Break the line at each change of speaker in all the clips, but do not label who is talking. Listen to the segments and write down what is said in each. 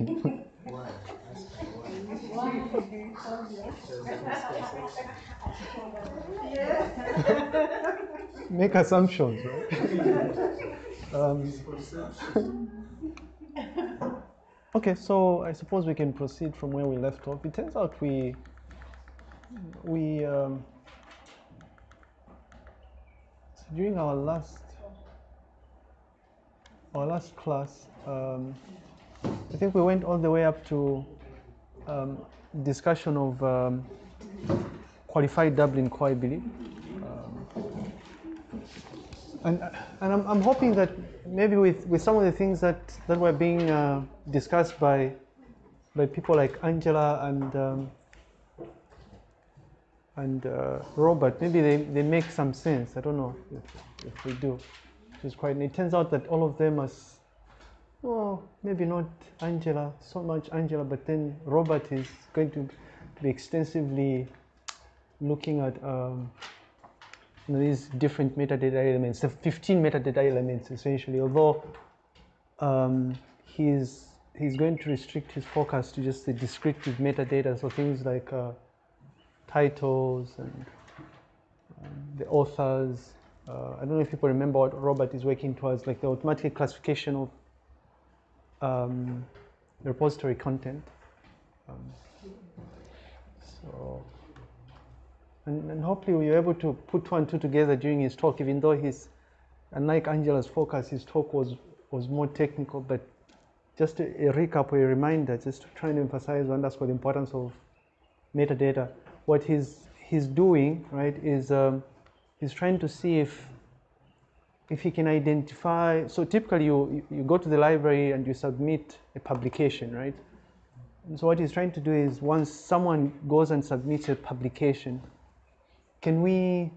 Make assumptions, right? um, okay, so I suppose we can proceed from where we left off. It turns out we we um, during our last our last class, um, I think we went all the way up to um, discussion of um, qualified Dublin core, I believe. Um, and and I'm, I'm hoping that maybe with, with some of the things that, that were being uh, discussed by by people like Angela and um, and uh, Robert, maybe they, they make some sense. I don't know if, if they do. It turns out that all of them are, well, maybe not Angela so much Angela, but then Robert is going to be extensively looking at um, these different metadata elements, the 15 metadata elements essentially. Although um, he's he's going to restrict his focus to just the descriptive metadata, so things like uh, titles and um, the authors. Uh, I don't know if people remember what Robert is working towards, like the automatic classification of um, repository content. Um, so, and, and hopefully we were able to put two and two together during his talk, even though his, unlike Angela's focus, his talk was, was more technical, but just a, a recap or a reminder, just trying to and emphasize or underscore the importance of metadata. What he's, he's doing, right, is um, he's trying to see if if he can identify, so typically you, you go to the library and you submit a publication, right? And so what he's trying to do is once someone goes and submits a publication, can we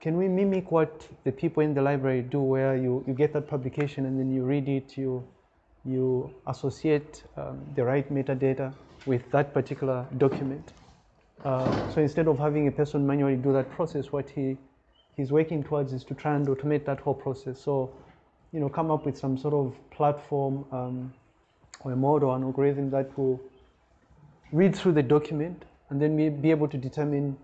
can we mimic what the people in the library do where you, you get that publication and then you read it, you you associate um, the right metadata with that particular document. Uh, so instead of having a person manually do that process, what he he's working towards is to try and automate that whole process. So, you know, come up with some sort of platform um, or a model, an algorithm that will read through the document and then be be able to determine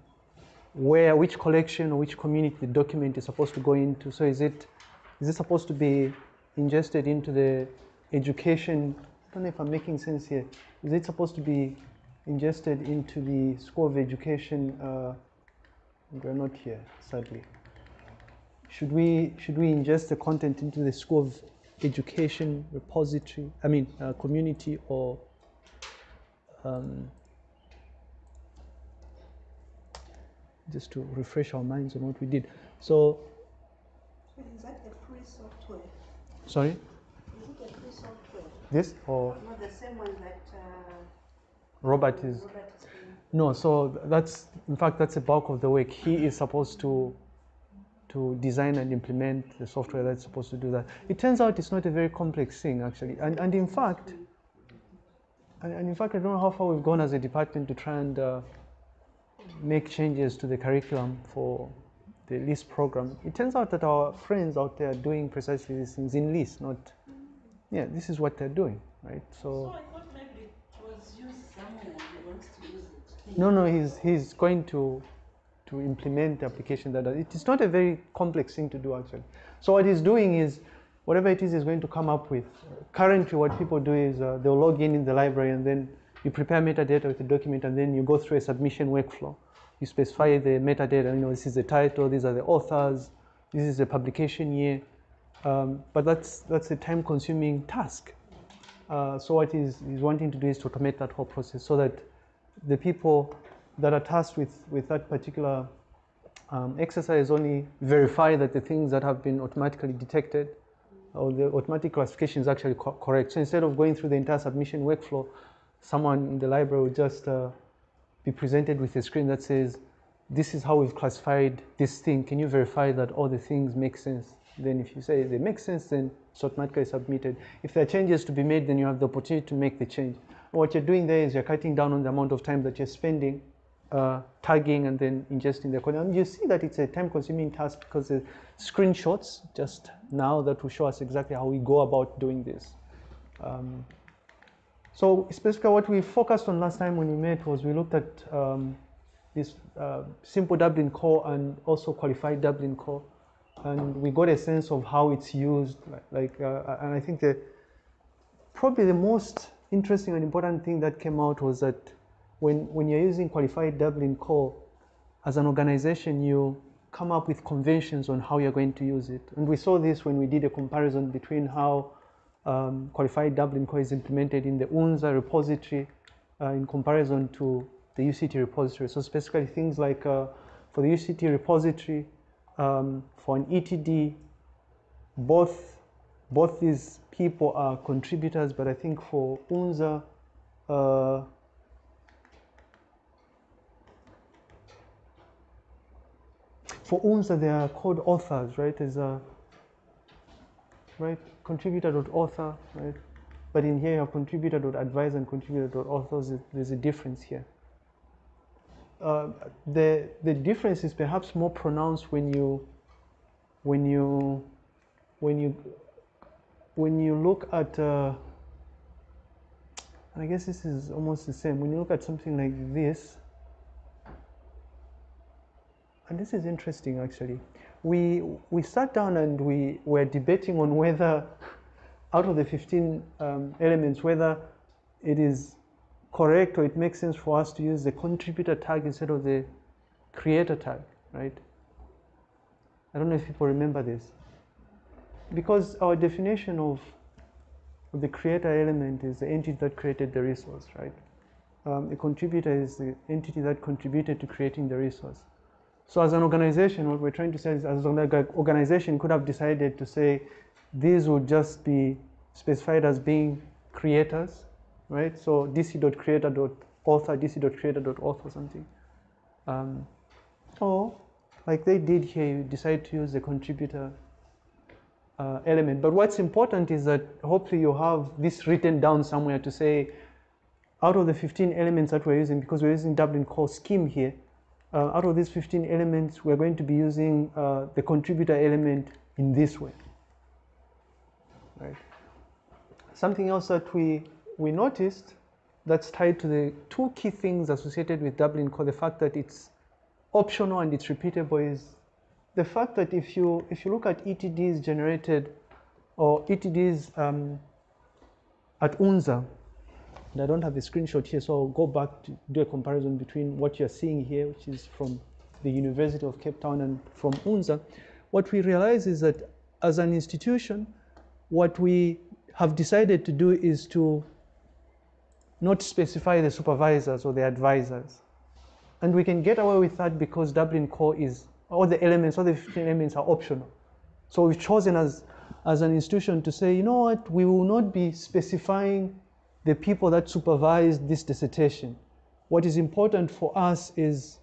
where, which collection or which community the document is supposed to go into. So is it, is it supposed to be ingested into the education? I don't know if I'm making sense here. Is it supposed to be ingested into the School of Education? Uh, we're not here, sadly. Should we should we ingest the content into the School of Education repository? I mean, uh, community or um, just to refresh our minds on what we did. So,
Is that a free software?
sorry,
Is it a free software?
this or
Not the same one that
Robert is
Robert is
no. So that's in fact that's the bulk of the work. He is supposed to to design and implement the software that's supposed to do that. It turns out it's not a very complex thing actually, and and in fact, and, and in fact I don't know how far we've gone as a department to try and uh, make changes to the curriculum for the LIS program. It turns out that our friends out there are doing precisely these things in LIS, not yeah. This is what they're doing, right?
So I thought maybe it was used somewhere and he wants to use it.
No, no, he's, he's going to, to implement the application that does. It is not a very complex thing to do actually. So what he's doing is, whatever it is he's going to come up with. Currently what people do is uh, they'll log in in the library and then you prepare metadata with the document and then you go through a submission workflow. You specify the metadata, you know, this is the title, these are the authors, this is the publication year. Um, but that's, that's a time consuming task. Uh, so what he's, he's wanting to do is to automate that whole process so that the people that are tasked with, with that particular um, exercise only verify that the things that have been automatically detected or the automatic classification is actually co- correct. So instead of going through the entire submission workflow, someone in the library will just uh, be presented with a screen that says, this is how we've classified this thing. Can you verify that all the things make sense? Then if you say they make sense, then it's automatically submitted. If there are changes to be made, then you have the opportunity to make the change. What you're doing there is you're cutting down on the amount of time that you're spending uh, tagging and then ingesting the code. And you see that it's a time-consuming task because the screenshots just now that will show us exactly how we go about doing this. Um, so specifically what we focused on last time when we met was we looked at um, this uh, simple Dublin core and also qualified Dublin core. And we got a sense of how it's used. Like, uh, and I think the probably the most interesting and important thing that came out was that when, when you're using qualified Dublin core, as an organization, you come up with conventions on how you're going to use it. And we saw this when we did a comparison between how um, qualified Dublin core is implemented in the UNZA repository uh, in comparison to the UCT repository. So specifically things like uh, for the UCT repository, um, for an ETD, both, both these people are contributors, but I think for UNZA, uh, for UNZA they are called authors, right? As a right contributor.author, right? But in here you have contributor.advisor and contributor, contributor.authors. There's a difference here. Uh, the the difference is perhaps more pronounced when you when you when you when you look at uh, and I guess this is almost the same when you look at something like this and this is interesting actually we we sat down and we were debating on whether out of the 15 um, elements whether it is correct or it makes sense for us to use the contributor tag instead of the creator tag, right? I don't know if people remember this. Because our definition of, the creator element is the entity that created the resource, right? Um, contributor is the entity that contributed to creating the resource. So as an organization, what we're trying to say is as an organization could have decided to say these would just be specified as being creators right? So dc.creator.author, dc.creator.author something. Um, or like they did here, you decide to use the contributor uh, element. But what's important is that hopefully you have this written down somewhere to say, out of the 15 elements that we're using, because we're using Dublin core scheme here, uh, out of these 15 elements, we're going to be using uh, the contributor element in this way. Right. Something else that we we noticed that's tied to the two key things associated with Dublin core, the fact that it's optional and it's repeatable is the fact that if you, if you look at ETDs generated or ETDs um, at UNZA, and I don't have a screenshot here, so I'll go back to do a comparison between what you're seeing here, which is from the University of Cape Town and from UNZA. What we realize is that as an institution, what we have decided to do is to not specify the supervisors or the advisors. And we can get away with that because Dublin core is, all the elements, all the 15 elements are optional. So we've chosen as, as an institution to say, you know what, we will not be specifying the people that supervise this dissertation. What is important for us is,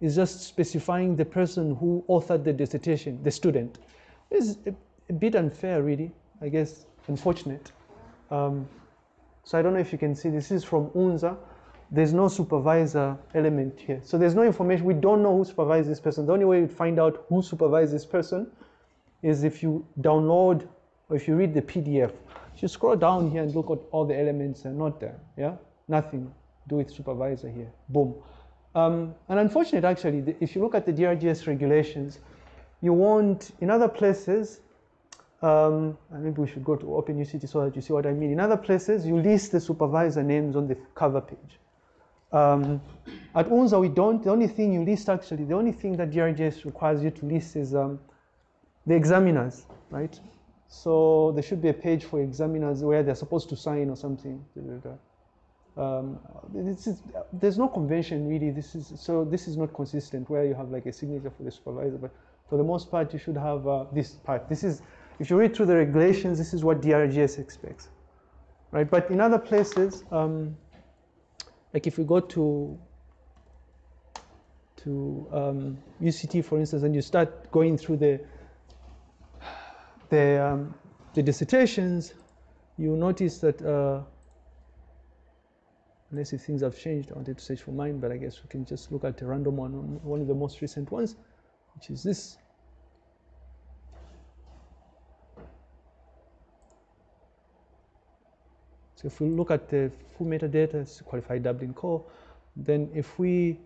is just specifying the person who authored the dissertation, the student. It's a, a bit unfair, really, I guess, unfortunate. Um, so I don't know if you can see, this is from UNZA. There's no supervisor element here. So there's no information, we don't know who supervised this person. The only way you find out who supervised this person is if you download or if you read the PDF. You scroll down here and look at all the elements, they're not there, yeah? Nothing do with supervisor here, boom. Um, and unfortunate actually, if you look at the DRGS regulations, you won't, in other places, um, maybe we should go to Open UCT so that you see what I mean. In other places, you list the supervisor names on the cover page. Um, at UNZA, we don't. The only thing you list, actually, the only thing that DRGS requires you to list is um, the examiners, right? So there should be a page for examiners where they're supposed to sign or something. Um, is, there's no convention really. This is so. This is not consistent where you have like a signature for the supervisor, but for the most part, you should have uh, this part. This is if you read through the regulations, this is what DRGS expects, right? But in other places, um, like if we go to to um, UCT, for instance, and you start going through the the, um, the dissertations, you notice that uh, unless if things have changed. I wanted to search for mine, but I guess we can just look at a random one, one of the most recent ones, which is this. If we look at the full metadata, it's qualified Dublin core, then if we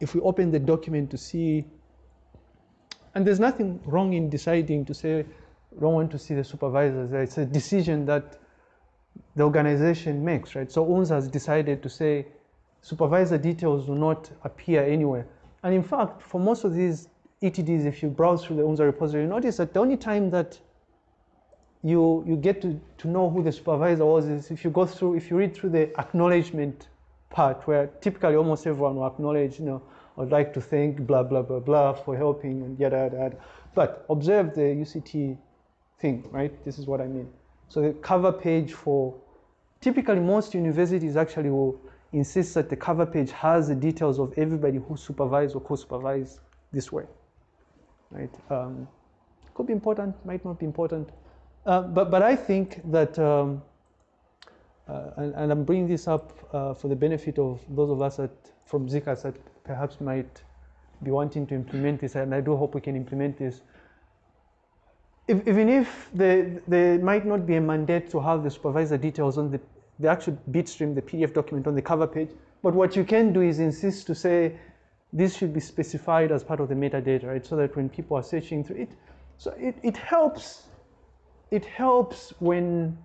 if we open the document to see, and there's nothing wrong in deciding to say, don't want to see the supervisors. It's a decision that the organization makes, right? So UNZA has decided to say supervisor details do not appear anywhere. And in fact, for most of these ETDs, if you browse through the UNZA repository, you notice that the only time that you, you get to, to know who the supervisor was is if you go through, if you read through the acknowledgement part where typically almost everyone will acknowledge, you know, I'd like to thank blah, blah, blah, blah for helping and yada, yada, yada. But observe the UCT thing, right? This is what I mean. So the cover page for, typically most universities actually will insist that the cover page has the details of everybody who supervised or co-supervised this way, right? Um, could be important, might not be important. Uh, but, but I think that, um, uh, and, and, I'm bringing this up uh, for the benefit of those of us that, from ZCAS that perhaps might be wanting to implement this, and I do hope we can implement this. If, even if there, there might not be a mandate to have the supervisor details on the, the actual bitstream, the PDF document on the cover page, but what you can do is insist to say this should be specified as part of the metadata, right? So that when people are searching through it, so it, it helps it helps when,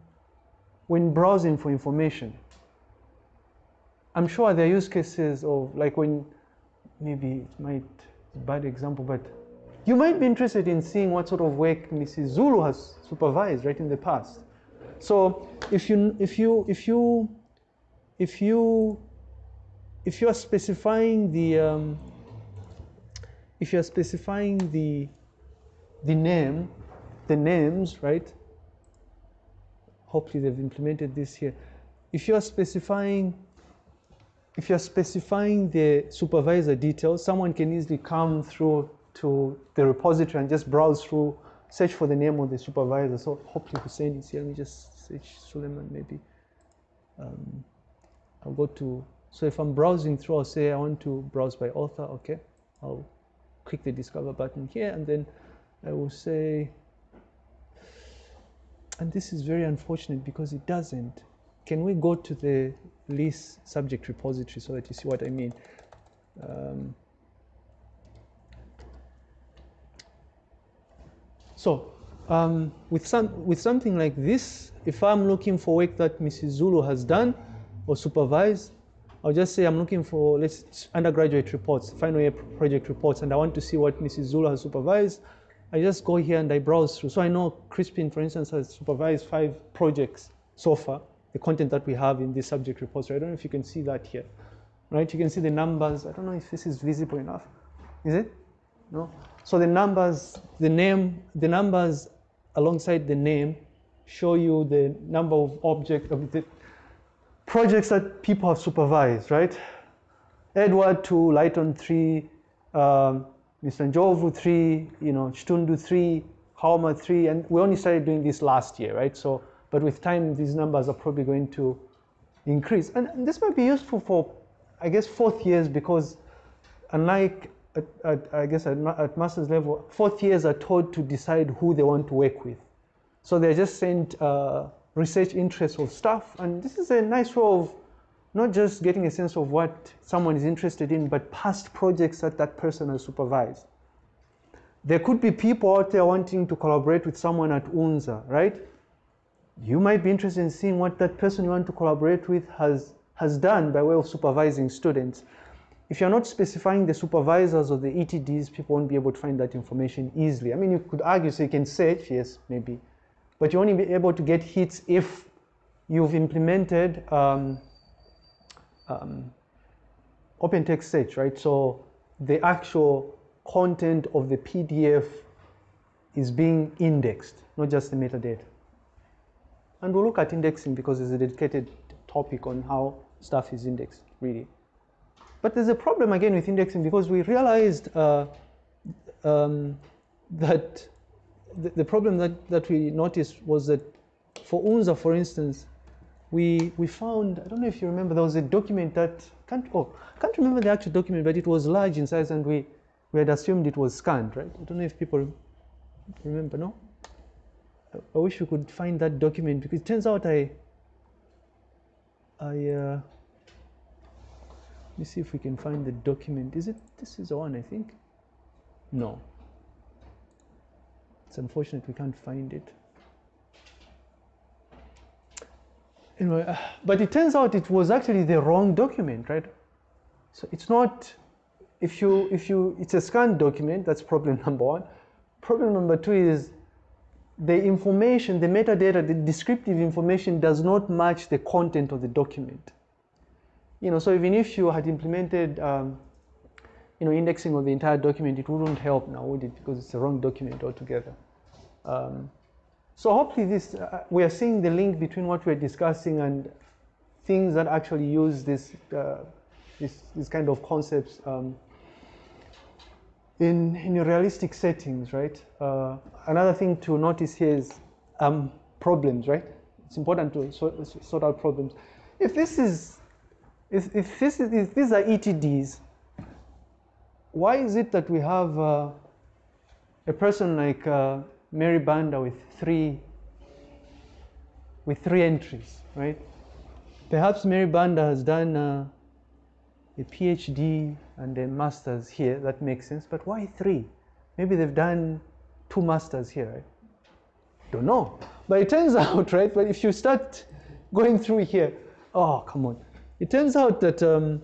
when browsing for information. I'm sure there are use cases of like when, maybe it might, bad example, but you might be interested in seeing what sort of work Mrs. Zulu has supervised right in the past. So if you, if you, if you, if you, if you are specifying the, um, if you are specifying the, the name the names, right? Hopefully they've implemented this here. If you're specifying, if you're specifying the supervisor details, someone can easily come through to the repository and just browse through, search for the name of the supervisor. So hopefully Hussein is here. Let me just search Suleiman maybe. Um, I'll go to, so if I'm browsing through, I'll say I want to browse by author, okay. I'll click the discover button here and then I will say, and this is very unfortunate because it doesn't. Can we go to the LIS subject repository so that you see what I mean? Um, so um, with, some, with something like this, if I'm looking for work that Mrs. Zulu has done or supervised, I'll just say I'm looking for let's undergraduate reports, final year project reports, and I want to see what Mrs. Zulu has supervised. I just go here and I browse through. So I know Crispin, for instance, has supervised five projects so far, the content that we have in this subject repository. I don't know if you can see that here, right? You can see the numbers. I don't know if this is visible enough. Is it? No? So the numbers, the name, the numbers alongside the name show you the number of objects, of the projects that people have supervised, right? Edward 2, Lighton 3, um, Mr. Njovu 3, you know, Chitundu 3, Haoma 3, and we only started doing this last year, right? So, but with time, these numbers are probably going to increase. And this might be useful for, I guess, fourth years because unlike, at, at, I guess, at, at master's level, fourth years are told to decide who they want to work with. So they're just sent uh, research interests of staff, and this is a nice way of not just getting a sense of what someone is interested in, but past projects that that person has supervised. There could be people out there wanting to collaborate with someone at UNZA, right? You might be interested in seeing what that person you want to collaborate with has, has done by way of supervising students. If you're not specifying the supervisors or the ETDs, people won't be able to find that information easily. I mean, you could argue, so you can search, yes, maybe, but you'll only be able to get hits if you've implemented um, um, open text search, right? So the actual content of the PDF is being indexed, not just the metadata. And we'll look at indexing because there's a dedicated topic on how stuff is indexed, really. But there's a problem again with indexing because we realized uh, um, that the, the, problem that, that we noticed was that for UNZA, for instance, we we found I don't know if you remember there was a document that can't oh can't remember the actual document, but it was large in size, and we we had assumed it was scanned, right? I don't know if people remember. No. I- wish we could find that document because it turns out I I uh, let me see if we can find the document. Is it this is the one I think? No. It's unfortunate we can't find it. Anyway, uh, but it turns out it was actually the wrong document, right? So it's not if you if you it's a scanned document, that's problem number one. Problem number two is the information, the metadata, the descriptive information does not match the content of the document. You know, so even if you had implemented, um, you know, indexing of the entire document, it wouldn't help now, would it? Because it's the wrong document altogether. Um, so hopefully this, uh, we are seeing the link between what we're discussing and things that actually use this, uh, this, this kind of concepts um, in, in realistic settings, right? Uh, another thing to notice here is um, problems, right? It's important to sort, sort out problems. If this is, if, if, this is, if these are ETDs, why is it that we have uh, a person like uh, Mary Banda with three, with three entries, right? Perhaps Mary Banda has done uh, a PhD and a master's here. That makes sense. But why three? Maybe they've done two masters here, right? Don't know. But it turns out, right? But if you start going through here, oh, come on. It turns out that um,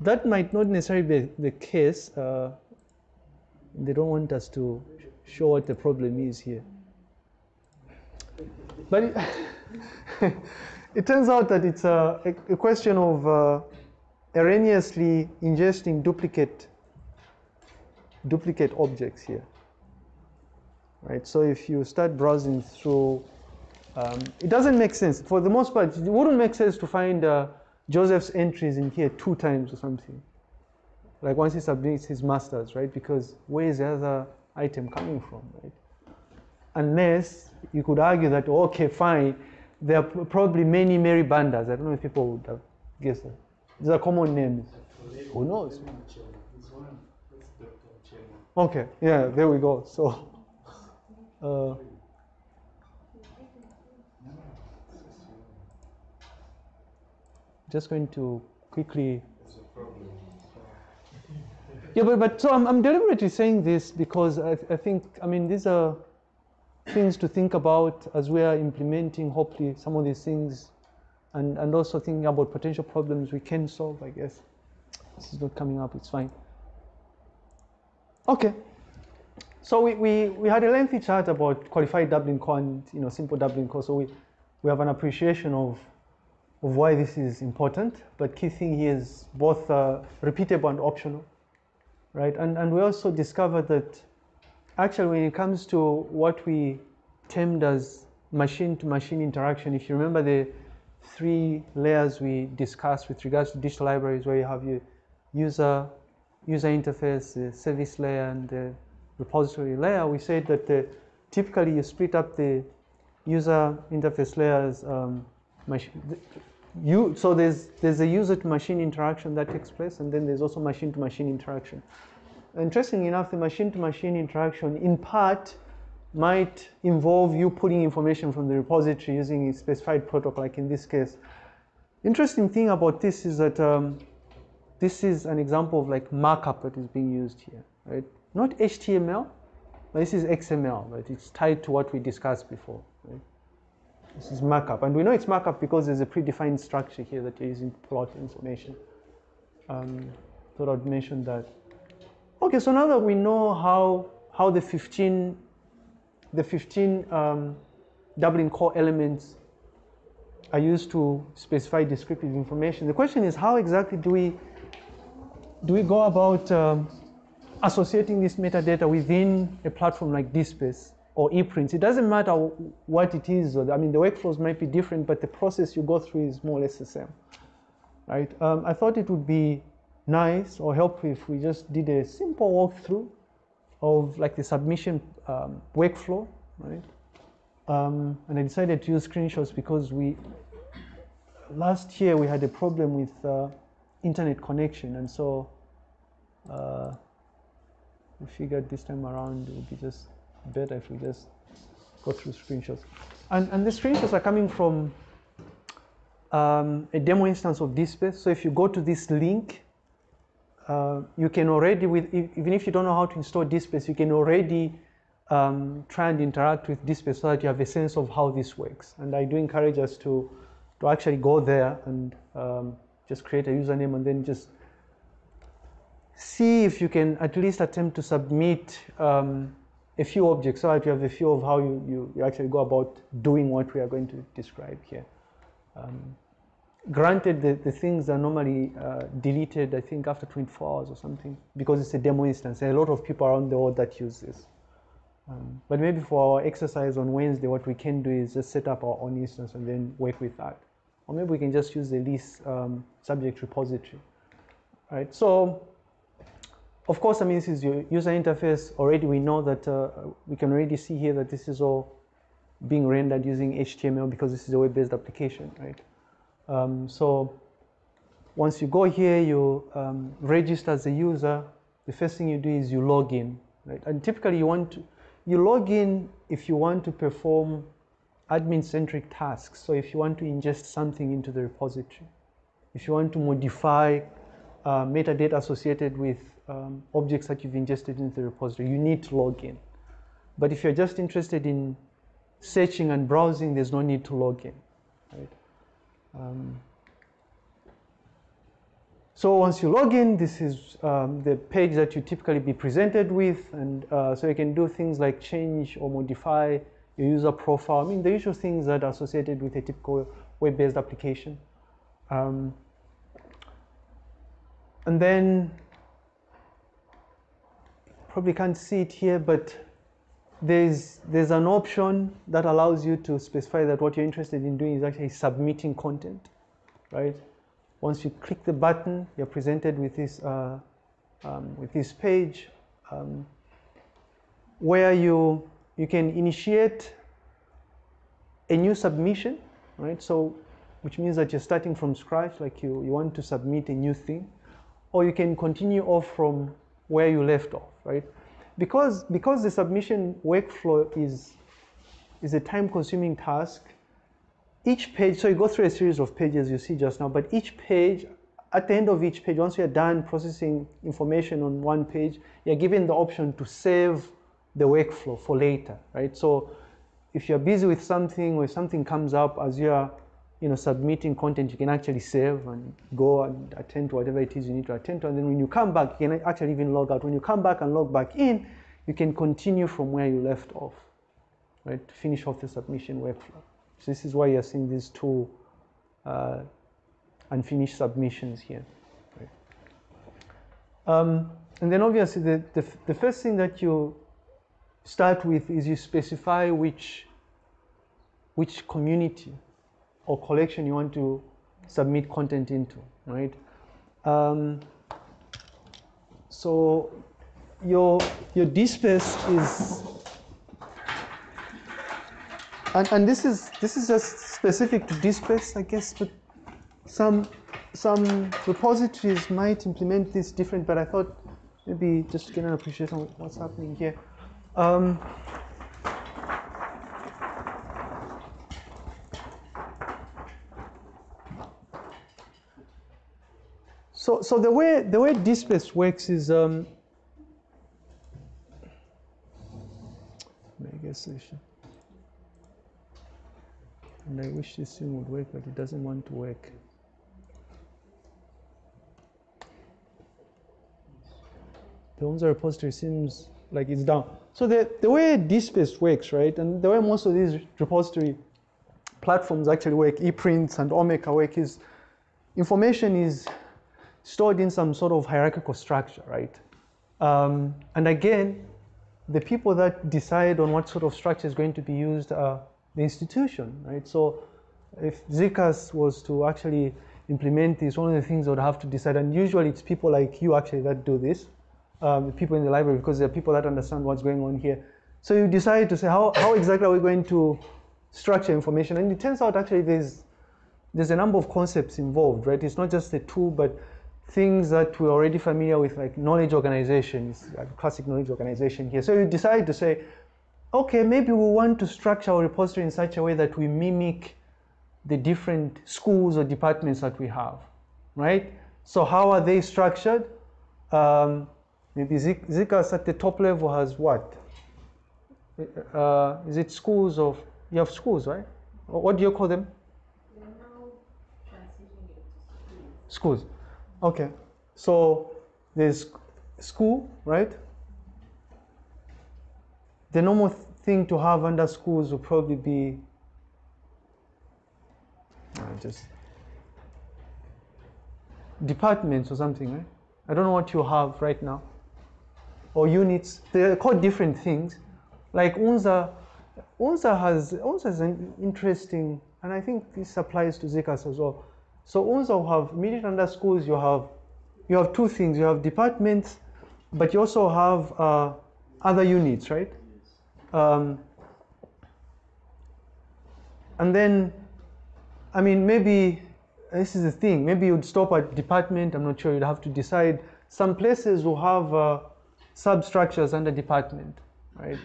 that might not necessarily be the case. Uh, they don't want us to show what the problem is here. But it, it turns out that it's a, a, a question of uh, erroneously ingesting duplicate duplicate objects here. Right. So if you start browsing through, um, it doesn't make sense. For the most part, it wouldn't make sense to find uh, Joseph's entries in here two times or something. Like once he submits his masters, right? Because where is the other item coming from, right? Unless you could argue that, okay, fine, there are probably many Mary Bandas. I don't know if people would have guessed that. These are common names. Who knows? Okay, yeah, there we go. So, uh, just going to quickly. Yeah, but, but so I'm, I'm deliberately saying this because I, I think, I mean, these are things to think about as we are implementing, hopefully, some of these things and, and also thinking about potential problems we can solve, I guess. This is not coming up, it's fine. Okay. So we, we, we had a lengthy chat about qualified Dublin and you know, simple Dublin core. So we, we have an appreciation of, of why this is important. But key thing here is both uh, repeatable and optional, right? And, and we also discovered that actually when it comes to what we termed as machine-to-machine interaction, if you remember the three layers we discussed with regards to digital libraries where you have your user, user interface, the service layer, and the repository layer, we said that the, typically you split up the user interface layers. Um, you, so there's, there's a user to machine interaction that takes place, and then there's also machine to machine interaction. Interestingly enough, the machine to machine interaction in part might involve you putting information from the repository using a specified protocol, like in this case. Interesting thing about this is that um, this is an example of like markup that is being used here, right? Not HTML, but this is XML, but it's tied to what we discussed before. Right? This is markup, and we know it's markup because there's a predefined structure here that you're using to plot information. Um, thought I'd mention that. Okay, so now that we know how how the 15 the 15 um, Dublin core elements are used to specify descriptive information. The question is how exactly do we do we go about um, associating this metadata within a platform like DSpace or ePrints? It doesn't matter what it is. I mean, the workflows might be different, but the process you go through is more or less the same, right? Um, I thought it would be nice or helpful if we just did a simple walkthrough of like the submission um, workflow, right? Um, and I decided to use screenshots because we last year we had a problem with uh, internet connection, and so uh, we figured this time around it would be just better if we just go through screenshots. And, and the screenshots are coming from um, a demo instance of DSpace. So if you go to this link, uh, you can already, with even if you don't know how to install DSpace, you can already um, try and interact with DSpace so that you have a sense of how this works. And I do encourage us to, to actually go there and um, just create a username and then just see if you can at least attempt to submit um, a few objects so that you have a feel of how you, you, you, actually go about doing what we are going to describe here. Um, granted, the, the things are normally uh, deleted, I think, after 24 hours or something, because it's a demo instance. There are a lot of people around the world that use this. Um, but maybe for our exercise on Wednesday, what we can do is just set up our own instance and then work with that. Or maybe we can just use the LIS um, subject repository. Right? So, of course, I mean, this is your user interface. Already we know that uh, we can already see here that this is all being rendered using HTML because this is a web-based application, right? Um, so once you go here, you um, register as a user. The first thing you do is you log in, right? And typically you want to, you log in if you want to perform admin-centric tasks. So if you want to ingest something into the repository, if you want to modify uh, metadata associated with um, objects that you've ingested into the repository, you need to log in. But if you're just interested in searching and browsing, there's no need to log in. Right? Um, so once you log in, this is um, the page that you typically be presented with, and uh, so you can do things like change or modify your user profile. I mean, the usual things that are associated with a typical web-based application. Um, and then, probably can't see it here, but there's, there's an option that allows you to specify that what you're interested in doing is actually submitting content, right? Once you click the button, you're presented with this, uh, um, with this page um, where you, you can initiate a new submission, right? So, which means that you're starting from scratch, like you, you want to submit a new thing, or you can continue off from where you left off, right? Because, because the submission workflow is, is a time consuming task, each page, so you go through a series of pages you see just now, but each page, at the end of each page, once you're done processing information on one page, you're given the option to save the workflow for later, right? So if you're busy with something or something comes up as you're you know, submitting content, you can actually save and go and attend to whatever it is you need to attend to. And then when you come back, you can actually even log out. When you come back and log back in, you can continue from where you left off, right? To finish off the submission workflow. So this is why you're seeing these two uh, unfinished submissions here. Right? Um, and then obviously the, the, the first thing that you start with is you specify which, which community or collection you want to submit content into, right? Um, so your your DSpace is, and, and this is this is just specific to DSpace, I guess, but some some repositories might implement this different, but I thought maybe just to get an appreciation of what's happening here. Um, So, so the way the way DSpace works is um, I guess and I wish this thing would work, but it doesn't want to work. The UNZA repository seems like it's down. So the, the way DSpace works, right, and the way most of these repository platforms actually work, ePrints and Omeka work is information is stored in some sort of hierarchical structure, right? Um, and again, the people that decide on what sort of structure is going to be used are the institution, right? So if ZCAS was to actually implement this, one of the things they would have to decide, and usually it's people like you actually that do this, um, people in the library, because there are people that understand what's going on here. So you decide to say, how, how exactly are we going to structure information? And it turns out actually there's there's a number of concepts involved, right? It's not just the tool, but things that we're already familiar with, like knowledge organizations, classic knowledge organization here. So you decide to say, okay, maybe we want to structure our repository in such a way that we mimic the different schools or departments that we have, right? So how are they structured? Um, maybe Zik- ZCAS at the top level has what? Uh, is it schools of, you have schools, right? What do you call them? Schools. Okay. So there's school, right? The normal thing to have under schools would probably be just departments or something, right? I don't know what you have right now. Or units. They're called different things. Like UNZA, UNZA has UNZA is an interesting, and I think this applies to ZCAS as well. So will have immediate under schools. You have you have two things. You have departments, but you also have uh, other units, right? Um, and then, I mean, maybe this is the thing. Maybe you'd stop at department. I'm not sure. You'd have to decide. Some places will have uh, substructures under department, right?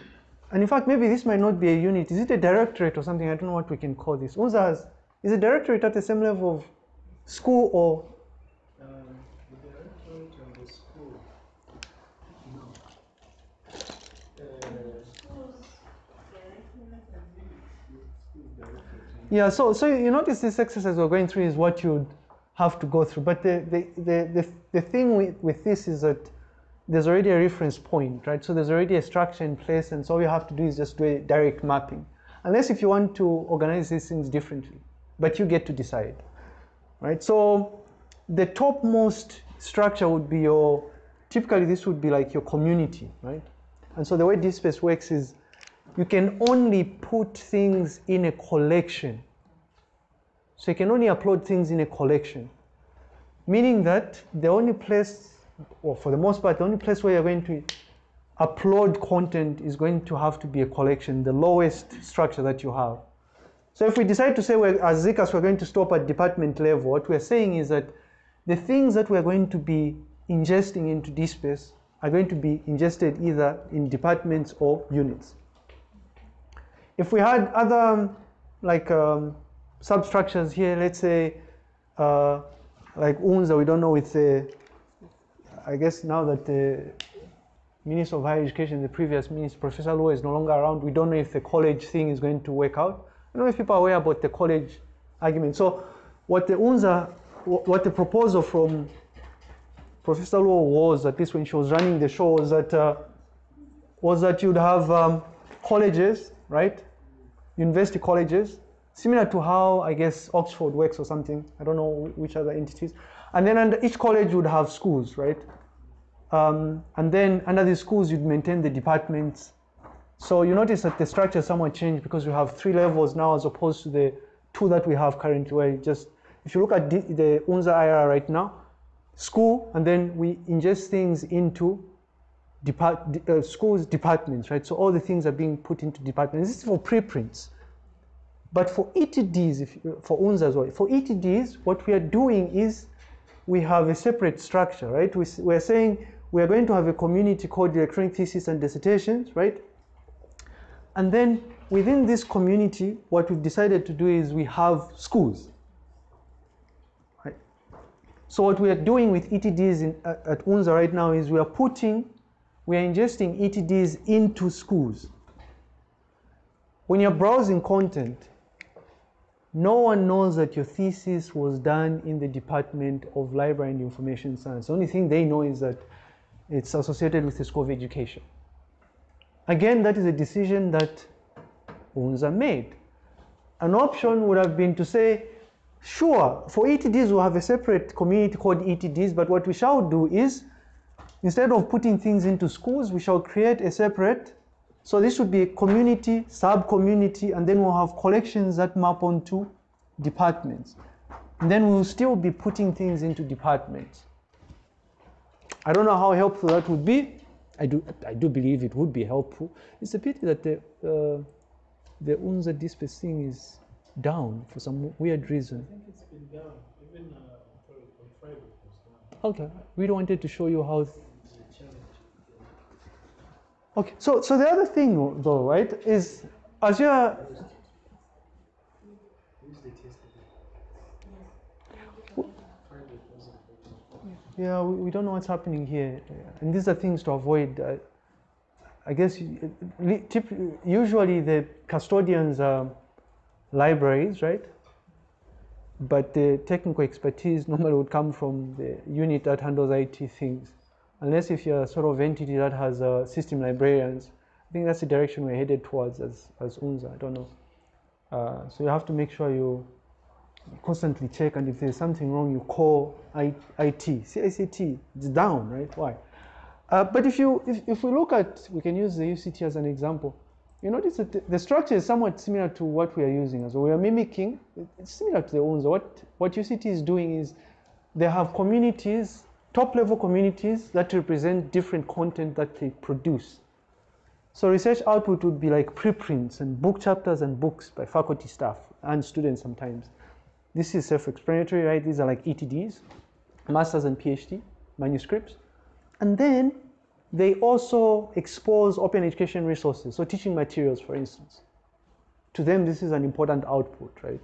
And in fact, maybe this might not be a unit. Is it a directorate or something? I don't know what we can call this. Has, is a directorate at the same level of school or. Yeah, so so you notice this exercise we're going through is what you'd have to go through. But the the, the, the, the thing with, with this is that there's already a reference point, right? So there's already a structure in place, and so all you have to do is just do a direct mapping. Unless if you want to organize these things differently, but you get to decide, right? So the topmost structure would be your, typically this would be like your community, right? And so the way DSpace works is you can only put things in a collection. So you can only upload things in a collection. Meaning that the only place, or for the most part, the only place where you're going to upload content is going to have to be a collection, the lowest structure that you have. So if we decide to say we're, as ZCAS we're going to stop at department level, what we're saying is that the things that we're going to be ingesting into DSpace are going to be ingested either in departments or units. If we had other um, like um, substructures here, let's say uh, like UNZA, we don't know with the, I guess now that the Minister of Higher Education, the previous Minister, Professor Luo is no longer around, we don't know if the college thing is going to work out. I don't know if people are aware about the college argument. So what the UNZA, what the proposal from Professor Luo was, at least when she was running the show, was that uh, was that you'd have um, colleges, right? University colleges, similar to how I guess Oxford works or something. I don't know wh- which other entities. And then under each college would have schools, right? Um, and then under the schools you'd maintain the departments. So you notice that the structure somewhat changed because we have three levels now as opposed to the two that we have currently. Where just if you look at the, UNZA IRA right now, school, and then we ingest things into depart, uh, schools departments, right? So all the things are being put into departments. This is for preprints. But for ETDs, if, for UNZA as well, for ETDs, what we are doing is we have a separate structure, right? We, we're saying we are going to have a community called electronic thesis and dissertations, right? And then within this community, what we've decided to do is we have schools. So what we are doing with ETDs in, at, at UNZA right now is we are putting, we are ingesting ETDs into schools. When you're browsing content, no one knows that your thesis was done in the Department of Library and Information Science. The only thing they know is that it's associated with the School of Education. Again, that is a decision that UNZA made. An option would have been to say, sure, for ETDs we'll have a separate community called ETDs, but what we shall do is, instead of putting things into schools, we shall create a separate, so this would be a community, sub-community, and then we'll have collections that map onto departments. And then we'll still be putting things into departments. I don't know how helpful that would be. I do, I do believe it would be helpful. It's a pity that the, uh, the UNZA DSpace thing is down for some weird reason.
I think it's been down. Even uh, on Friday it was down.
Okay, we wanted to show you how. Okay, so so the other thing though, right, is as you're
Use the test again. Friday it wasn't working.
Yeah, we, we don't know what's happening here, and these are things to avoid. Uh, I guess usually the custodians are libraries, right? But the technical expertise normally would come from the unit that handles IT things, unless if you're a sort of entity that has uh, system librarians. I think that's the direction we're headed towards as as UNZA. I don't know. Uh, so you have to make sure you constantly check and if there's something wrong you call IT CICT it's down right? Why? Uh, but if you if, if we look at we can use the UCT as an example. You notice that the, the structure is somewhat similar to what we are using as we are mimicking it's similar to the ones what what UCT is doing is they have communities top level communities that represent different content that they produce. So research output would be like preprints and book chapters and books by faculty staff and students sometimes this is self-explanatory, right? These are like ETDs, masters and PhD manuscripts. And then they also expose open education resources, so teaching materials, for instance. To them, this is an important output, right?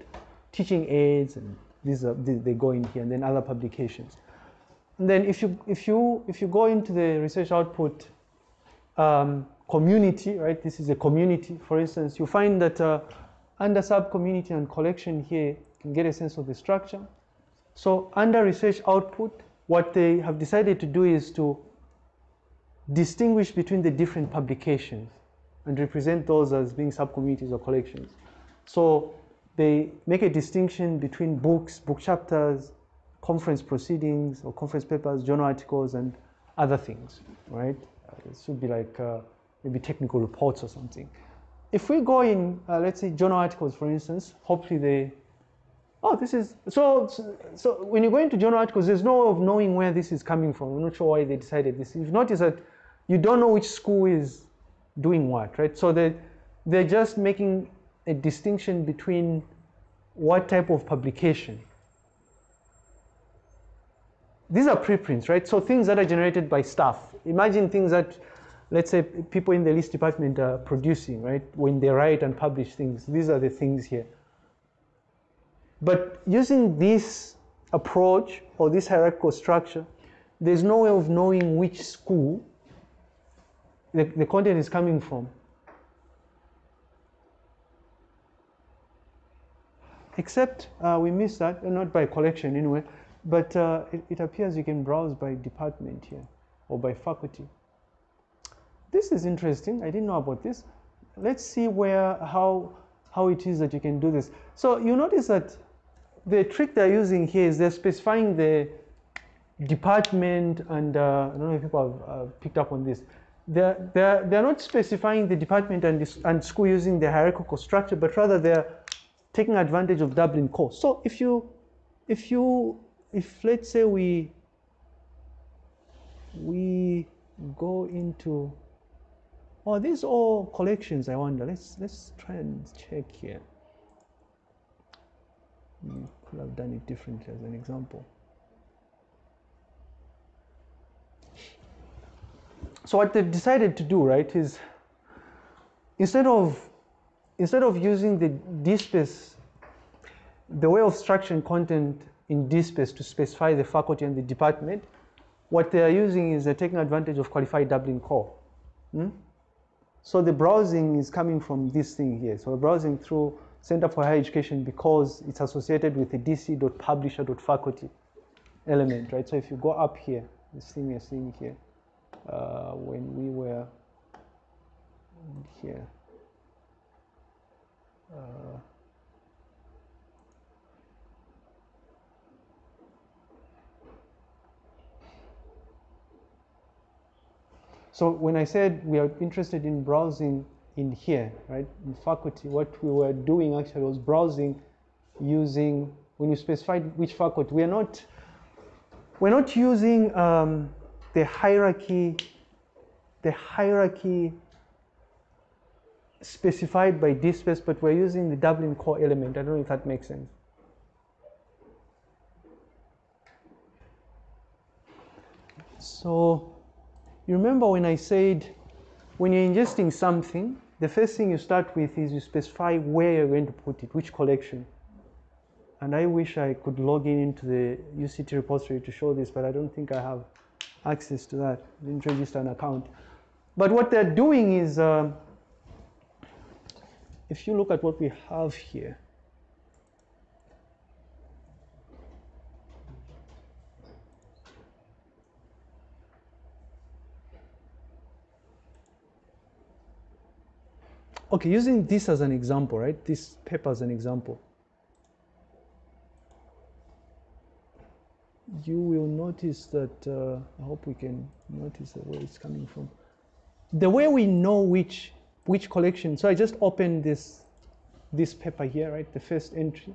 Teaching aids, and these are they go in here, and then other publications. And then if you if you if you go into the research output um, community, right? This is a community, for instance. You find that uh, under sub-community and collection here, can get a sense of the structure. So under research output, what they have decided to do is to distinguish between the different publications and represent those as being sub-communities or collections. So they make a distinction between books, book chapters, conference proceedings or conference papers, journal articles, and other things, right? Uh, it should be like uh, maybe technical reports or something. If we go in, uh, let's say journal articles, for instance, hopefully they, oh, this is, so, so when you go into journal articles, there's no way of knowing where this is coming from. I'm not sure why they decided this. You've noticed that you don't know which school is doing what, right? So they, they're just making a distinction between what type of publication. These are preprints, right? So things that are generated by staff. Imagine things that, let's say, people in the LIS department are producing, right? When they write and publish things, these are the things here. But using this approach or this hierarchical structure, there's no way of knowing which school the, the content is coming from. Except uh, we missed that, uh, not by collection anyway, but uh, it, it appears you can browse by department here or by faculty. This is interesting. I didn't know about this. Let's see where how how it is that you can do this. So you notice that the trick they're using here is they're specifying the department and uh, I don't know if people have uh, picked up on this. They're, they're, they're not specifying the department and, and school using the hierarchical structure, but rather they're taking advantage of Dublin Core. So if you, if you, if let's say we, we go into, oh, these all collections, I wonder. Let's, let's try and check here. We could have done it differently as an example. So what they've decided to do, right, is instead of instead of using the DSpace, the way of structuring content in DSpace to specify the faculty and the department, what they are using is they're taking advantage of qualified Dublin core. Hmm? So the browsing is coming from this thing here. So browsing through Center for Higher Education because it's associated with the dc.publisher.faculty element, right? So if you go up here, this thing you're seeing here, uh, when we were here. Uh, so when I said we are interested in browsing in here, right, in faculty, what we were doing actually was browsing using, when you specified which faculty, we are not, we're not using um, the hierarchy, the hierarchy specified by DSpace, but we're using the Dublin core element. I don't know if that makes sense. So you remember when I said when you're ingesting something, the first thing you start with is you specify where you're going to put it, which collection. And I wish I could log in into the UCT repository to show this, but I don't think I have access to that. I didn't register an account. But what they're doing is, um, if you look at what we have here, okay, using this as an example, right? This paper as an example. You will notice that, uh, I hope we can notice where it's coming from. The way we know which, which collection, so I just opened this, this paper here, right? The first entry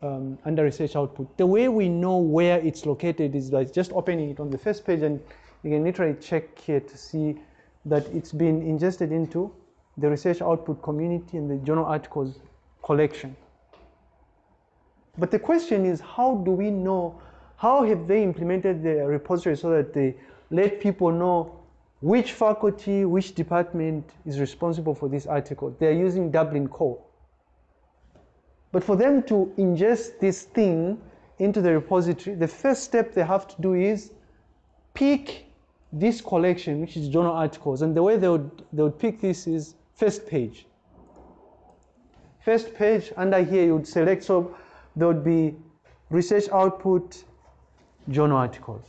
um, under research output. The way we know where it's located is by just opening it on the first page and you can literally check here to see that it's been ingested into the research output community and the journal articles collection. But the question is, how do we know, how have they implemented the repository so that they let people know which faculty, which department is responsible for this article? They're using Dublin Core. But for them to ingest this thing into the repository, the first step they have to do is pick this collection, which is journal articles. And the way they would, they would pick this is first page. First page, under here you would select, so there would be research output, journal articles.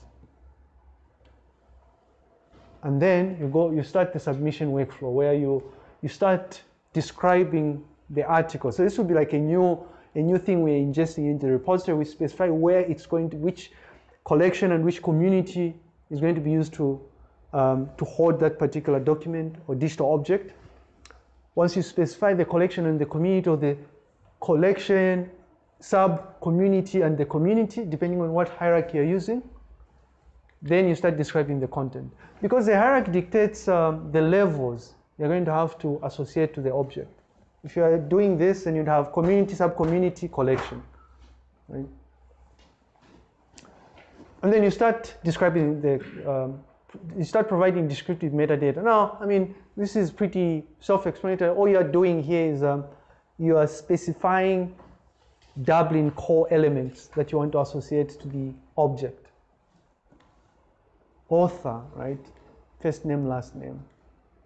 And then you go, you start the submission workflow where you, you start describing the article. So this would be like a new, a new thing we're ingesting into the repository. We specify where it's going to, which collection and which community is going to be used to, um, to hold that particular document or digital object. Once you specify the collection and the community or the collection, sub-community and the community, depending on what hierarchy you're using, then you start describing the content. Because the hierarchy dictates um, the levels you're going to have to associate to the object. If you are doing this, then you'd have community, sub-community, collection. Right? And then you start describing the, um, you start providing descriptive metadata. Now, I mean, this is pretty self-explanatory. All you're doing here is um, you are specifying Dublin core elements that you want to associate to the object. Author, right? First name, last name.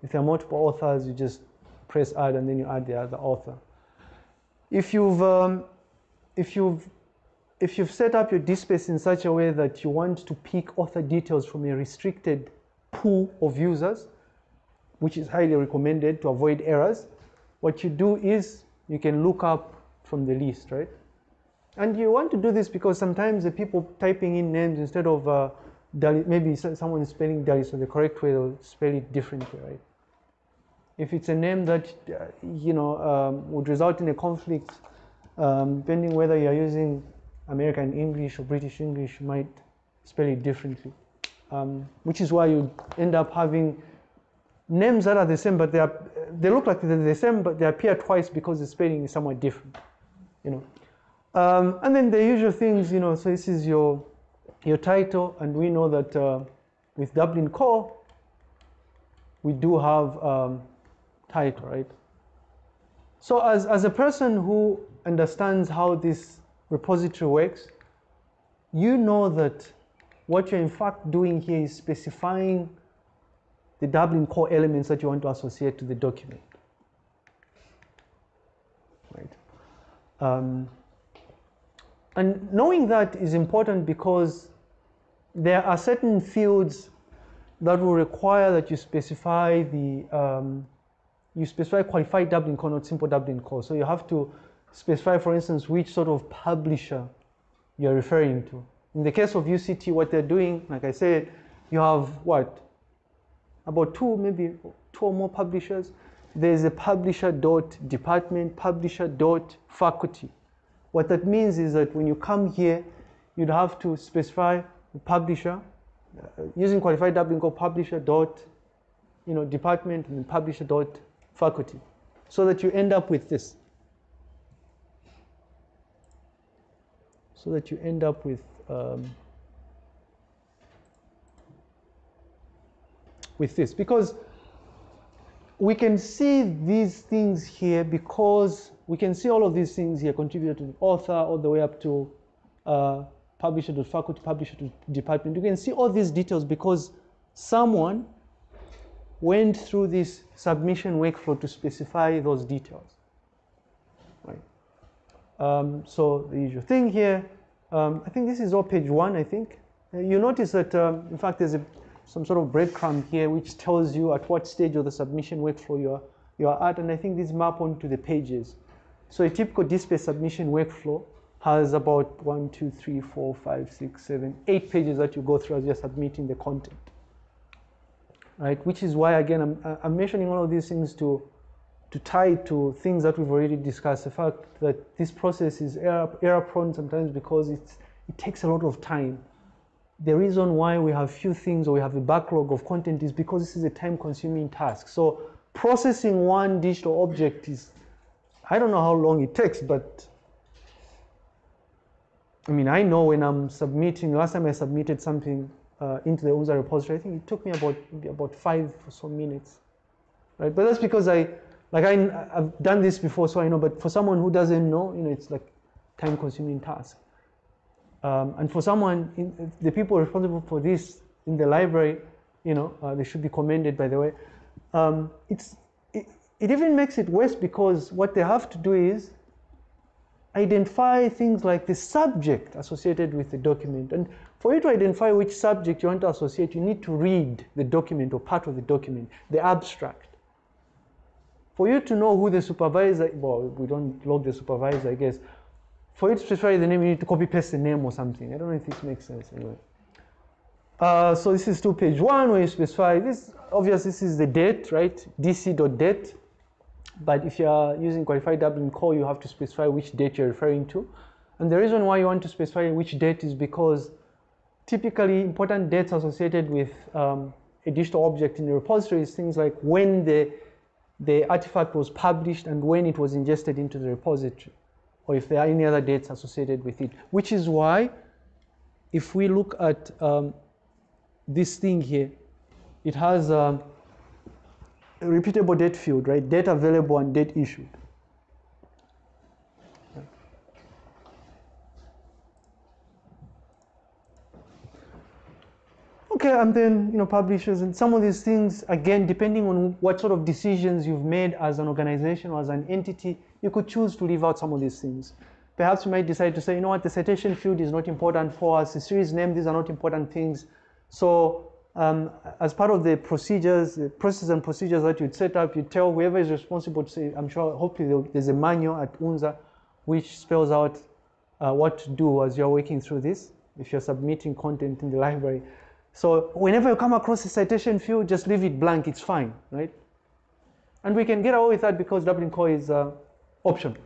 If there are multiple authors, you just press add and then you add the other author. If you've, um, if you've, if you've set up your DSpace in such a way that you want to pick author details from a restricted pool of users, which is highly recommended to avoid errors, what you do is you can look up from the list, right? And you want to do this because sometimes the people typing in names instead of uh, maybe someone is spelling Dali, so the correct way they'll spell it differently, right? If it's a name that, uh, you know, um, would result in a conflict, um, depending whether you're using American English or British English, you might spell it differently. Um, which is why you end up having names that are the same, but they, are, they look like they're the same, but they appear twice because the spelling is somewhat different, you know. Um, and then the usual things, you know, so this is your, your title, and we know that uh, with Dublin Core, we do have um, title, right? So as, as a person who understands how this repository works, you know that what you're in fact doing here is specifying the Dublin core elements that you want to associate to the document. Right. Um, and knowing that is important because there are certain fields that will require that you specify the um, you specify qualified Dublin core, not simple Dublin core. So you have to specify, for instance, which sort of publisher you're referring to. In the case of UCT, what they're doing, like I said, you have what? About two, maybe two or more publishers. There's a publisher dot department, publisher dot faculty. What that means is that when you come here, you'd have to specify the publisher uh, using qualified Dublin core publisher dot, you know, department and publisher dot faculty. so that you end up with this. So that you end up with um, with this because we can see these things here because we can see all of these things here contributed to the author all the way up to uh, publisher to faculty, publisher to department. You can see all these details because someone went through this submission workflow to specify those details. Right. Um, so the usual thing here, um, I think this is all page one, I think. Uh, you notice that, um, in fact, there's a, some sort of breadcrumb here which tells you at what stage of the submission workflow you are, you are at, and I think these map onto the pages. So a typical DSpace submission workflow has about one, two, three, four, five, six, seven, eight pages that you go through as you're submitting the content. Right, which is why again I'm, I'm mentioning all of these things to to tie to things that we've already discussed. The fact that this process is error, error prone sometimes because it's, it takes a lot of time. The reason why we have few things or we have a backlog of content is because this is a time consuming task. So processing one digital object is, I don't know how long it takes, but I mean, I know when I'm submitting, last time I submitted something uh, into the UNZA repository, I think it took me about about five or so minutes, right? But that's because I, like I, I've done this before, so I know. But for someone who doesn't know, you know, it's like time-consuming task. Um, and for someone, in, the people responsible for this in the library, you know, uh, they should be commended, by the way. Um, it's it, it even makes it worse because what they have to do is identify things like the subject associated with the document. And for you to identify which subject you want to associate, you need to read the document or part of the document, the abstract. For you to know who the supervisor, well, we don't log the supervisor, I guess. For you to specify the name, you need to copy paste the name or something. I don't know if this makes sense anyway. Uh, so this is to page one where you specify this. Obviously, this is the date, right? dc.date. But if you are using qualified Dublin core, you have to specify which date you're referring to. And the reason why you want to specify which date is because typically important dates associated with um, a digital object in the repository is things like when the, the artifact was published and when it was ingested into the repository, or if there are any other dates associated with it. Which is why, if we look at um, this thing here, it has um, a repeatable date field, right? Date available and date issued. Okay, and then you know publishers and some of these things again, depending on what sort of decisions you've made as an organization or as an entity, you could choose to leave out some of these things. Perhaps you might decide to say, you know what, the citation field is not important for us. The series name, these are not important things. So um, as part of the procedures, the processes and procedures that you'd set up, you tell whoever is responsible to say, I'm sure, hopefully there's a manual at UNZA which spells out uh, what to do as you're working through this, if you're submitting content in the library. So whenever you come across a citation field, just leave it blank, it's fine, right? And we can get away with that because Dublin Core is uh, option.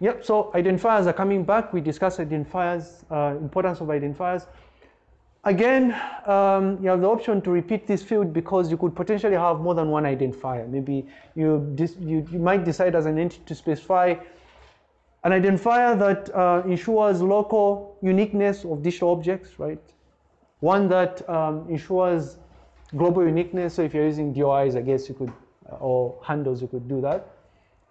Yep, so identifiers are coming back. We discussed identifiers, uh, importance of identifiers. Again, um, you have the option to repeat this field because you could potentially have more than one identifier. Maybe you, you, you might decide as an entity to specify an identifier that uh, ensures local uniqueness of digital objects, right? One that um, ensures global uniqueness. So if you're using DOIs, I guess you could, or handles, you could do that.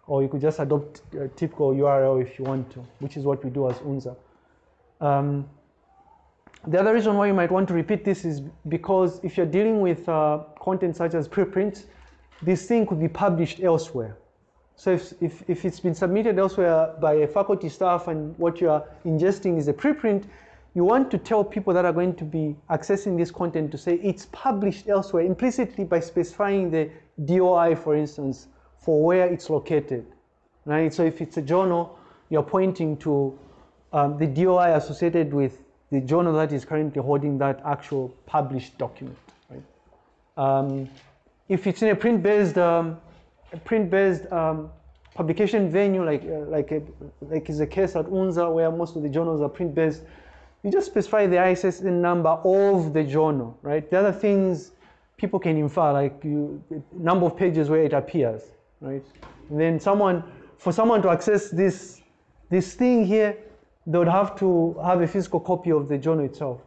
Or you could just adopt a typical URL if you want to, which is what we do as UNZA. Um, the other reason why you might want to repeat this is because if you're dealing with uh, content such as preprints, this thing could be published elsewhere. So if, if, if it's been submitted elsewhere by a faculty staff and what you are ingesting is a preprint, you want to tell people that are going to be accessing this content to say it's published elsewhere implicitly by specifying the DOI, for instance, for where it's located. Right? So if it's a journal, you're pointing to um, the DOI associated with the journal that is currently holding that actual published document. Right? Um, if it's in a print-based um, print-based um, publication venue, like uh, like a, like is the case at UNZA, where most of the journals are print-based, you just specify the ISSN number of the journal, right? The other things people can infer, like you, number of pages where it appears, right? And then someone, for someone to access this, this thing here, they would have to have a physical copy of the journal itself.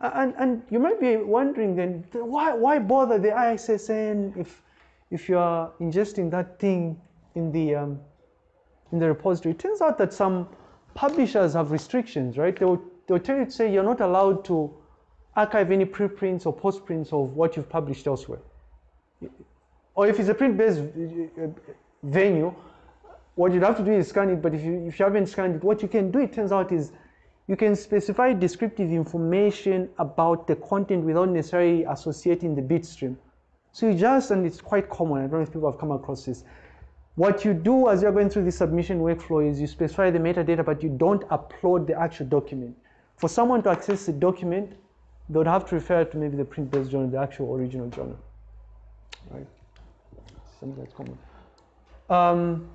And, and you might be wondering then, why, why bother the ISSN if, if you are ingesting that thing in the, um, in the repository? It turns out that some publishers have restrictions, right? They will, they will tell you to say you're not allowed to archive any preprints or postprints of what you've published elsewhere. Or if it's a print-based uh, venue, what you'd have to do is scan it, but if you, if you haven't scanned it, what you can do, it turns out, is you can specify descriptive information about the content without necessarily associating the bit stream. So you just, and it's quite common, I don't know if people have come across this. What you do as you're going through the submission workflow is you specify the metadata, but you don't upload the actual document. For someone to access the document, they would have to refer to maybe the print-based journal, the actual original journal, right? That's common. Um,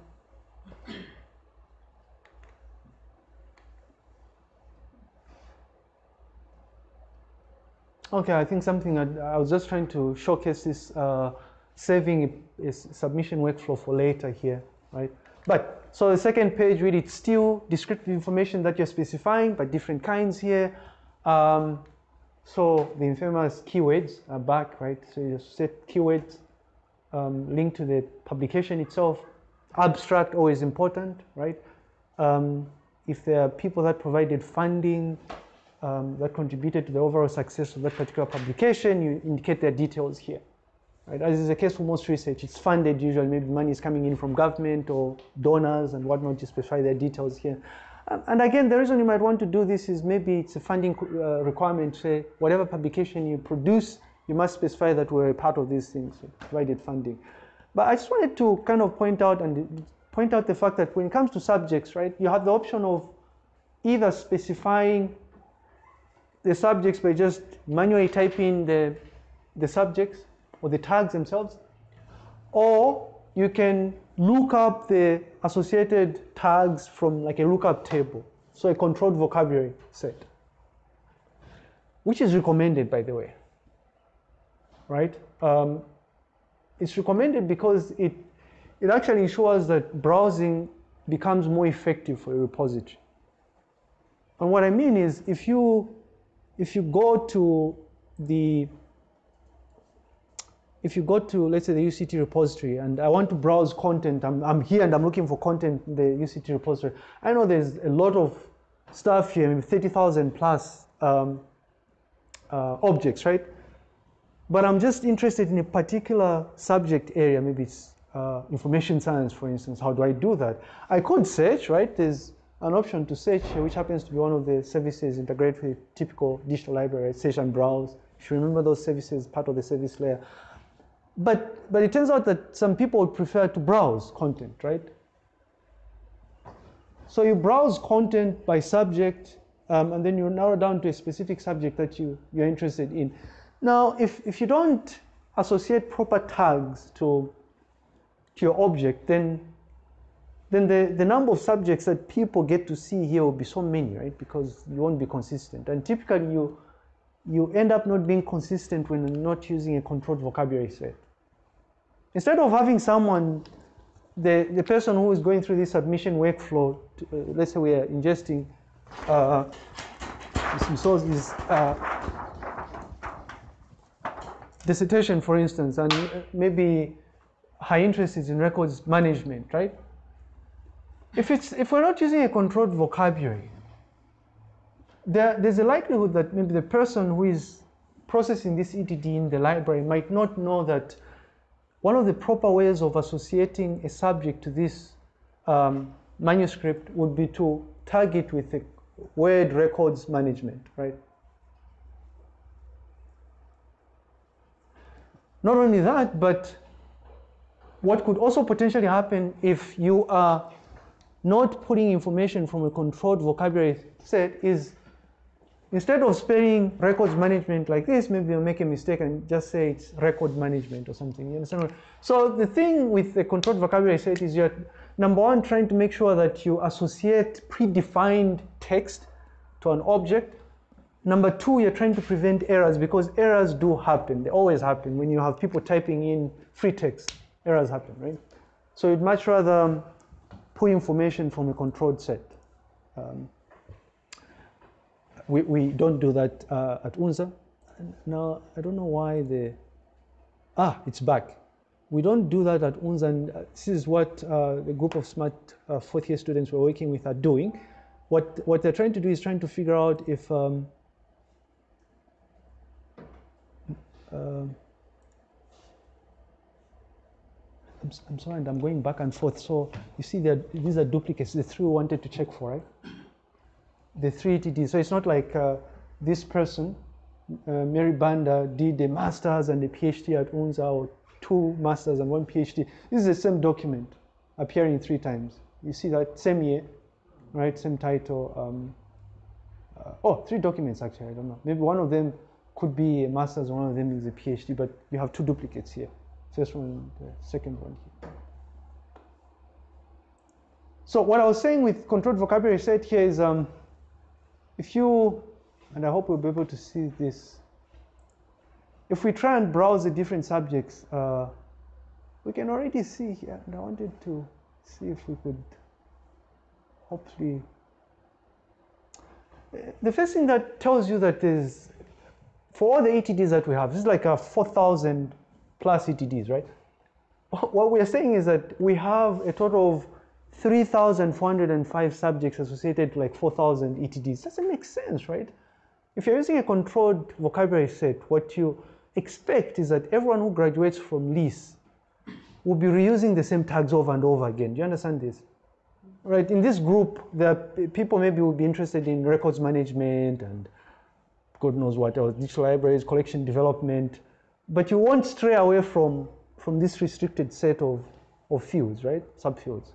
Okay, I think something I, I, was just trying to showcase this uh, saving is submission workflow for later here, right? But so the second page really it's still descriptive information that you're specifying, but different kinds here. Um, so the infamous keywords are back, right? So you set keywords um, linked to the publication itself. Abstract always important, right? Um, if there are people that provided funding, um, that contributed to the overall success of that particular publication, you indicate their details here. Right? As is the case for most research, it's funded usually, maybe money is coming in from government or donors and whatnot, you specify their details here. Um, and again, the reason you might want to do this is maybe it's a funding uh, requirement, say whatever publication you produce, you must specify that we're a part of these things, provided funding. But I just wanted to kind of point out and point out the fact that when it comes to subjects, right, you have the option of either specifying the subjects by just manually typing the, the subjects or the tags themselves, or you can look up the associated tags from like a lookup table, so a controlled vocabulary set, which is recommended, by the way, right? Um, it's recommended because it, it actually ensures that browsing becomes more effective for a repository. And what I mean is if you if you go to the if you go to, let's say, the UCT repository, and I want to browse content, I'm, I'm here and I'm looking for content in the UCT repository. I know there's a lot of stuff here, maybe 30,000 plus um, uh, objects, right? But I'm just interested in a particular subject area, maybe it's uh, information science, for instance. How do I do that? I could search, right? There's an option to search, which happens to be one of the services integrated with typical digital library, search and browse. If you remember those services, part of the service layer. But, but it turns out that some people would prefer to browse content, right? So you browse content by subject, um, and then you narrow down to a specific subject that you, you're interested in. Now, if, if you don't associate proper tags to, to your object, then then the, the number of subjects that people get to see here will be so many, right? Because you won't be consistent. And typically you, you end up not being consistent when you're not using a controlled vocabulary set. Instead of having someone, the, the person who is going through this submission workflow, to, uh, let's say we are ingesting uh, resources, uh, dissertation, for instance, and maybe high interest is in records management, right? If, it's, if we're not using a controlled vocabulary, there, there's a likelihood that maybe the person who is processing this ETD in the library might not know that one of the proper ways of associating a subject to this um, manuscript would be to tag it with the word records management, right? Not only that, but what could also potentially happen if you are not putting information from a controlled vocabulary set is instead of spelling records management like this, maybe you'll make a mistake and just say it's record management or something. You understand? So the thing with the controlled vocabulary set is you're number one trying to make sure that you associate predefined text to an object. Number two, you're trying to prevent errors because errors do happen. They always happen when you have people typing in free text. Errors happen, right? So you'd much rather pull information from a controlled set. Um, we, we don't do that uh, at UNZA. Now, I don't know why the, ah, it's back. We don't do that at UNZA, and uh, this is what uh, the group of smart uh, fourth year students we're working with are doing. What, what they're trying to do is trying to figure out if um, um, I'm, I'm sorry, and I'm going back and forth. So you see, that these are duplicates. The three we wanted to check for, right? The three ETDs. So it's not like uh, this person, uh, Mary Banda, did a master's and a PhD at UNZA, or two masters and one PhD. This is the same document appearing three times. You see that same year, right? Same title. Um, uh, oh, three documents actually. I don't know. Maybe one of them could be a master's, one of them is a PhD, but you have two duplicates here. First one, the second one here. So what I was saying with controlled vocabulary set here is, um, if you, and I hope we'll be able to see this. If we try and browse the different subjects, uh, we can already see here, and I wanted to see if we could hopefully. The first thing that tells you that is, for all the ETDs that we have, this is like a 4,000 plus ETDs, right? What we are saying is that we have a total of 3,405 subjects associated to like 4,000 ETDs. Doesn't make sense, right? If you're using a controlled vocabulary set, what you expect is that everyone who graduates from LIS will be reusing the same tags over and over again. Do you understand this? Right, in this group, p- people maybe will be interested in records management and God knows what else, digital libraries, collection development, but you won't stray away from, from this restricted set of, of fields, right, subfields,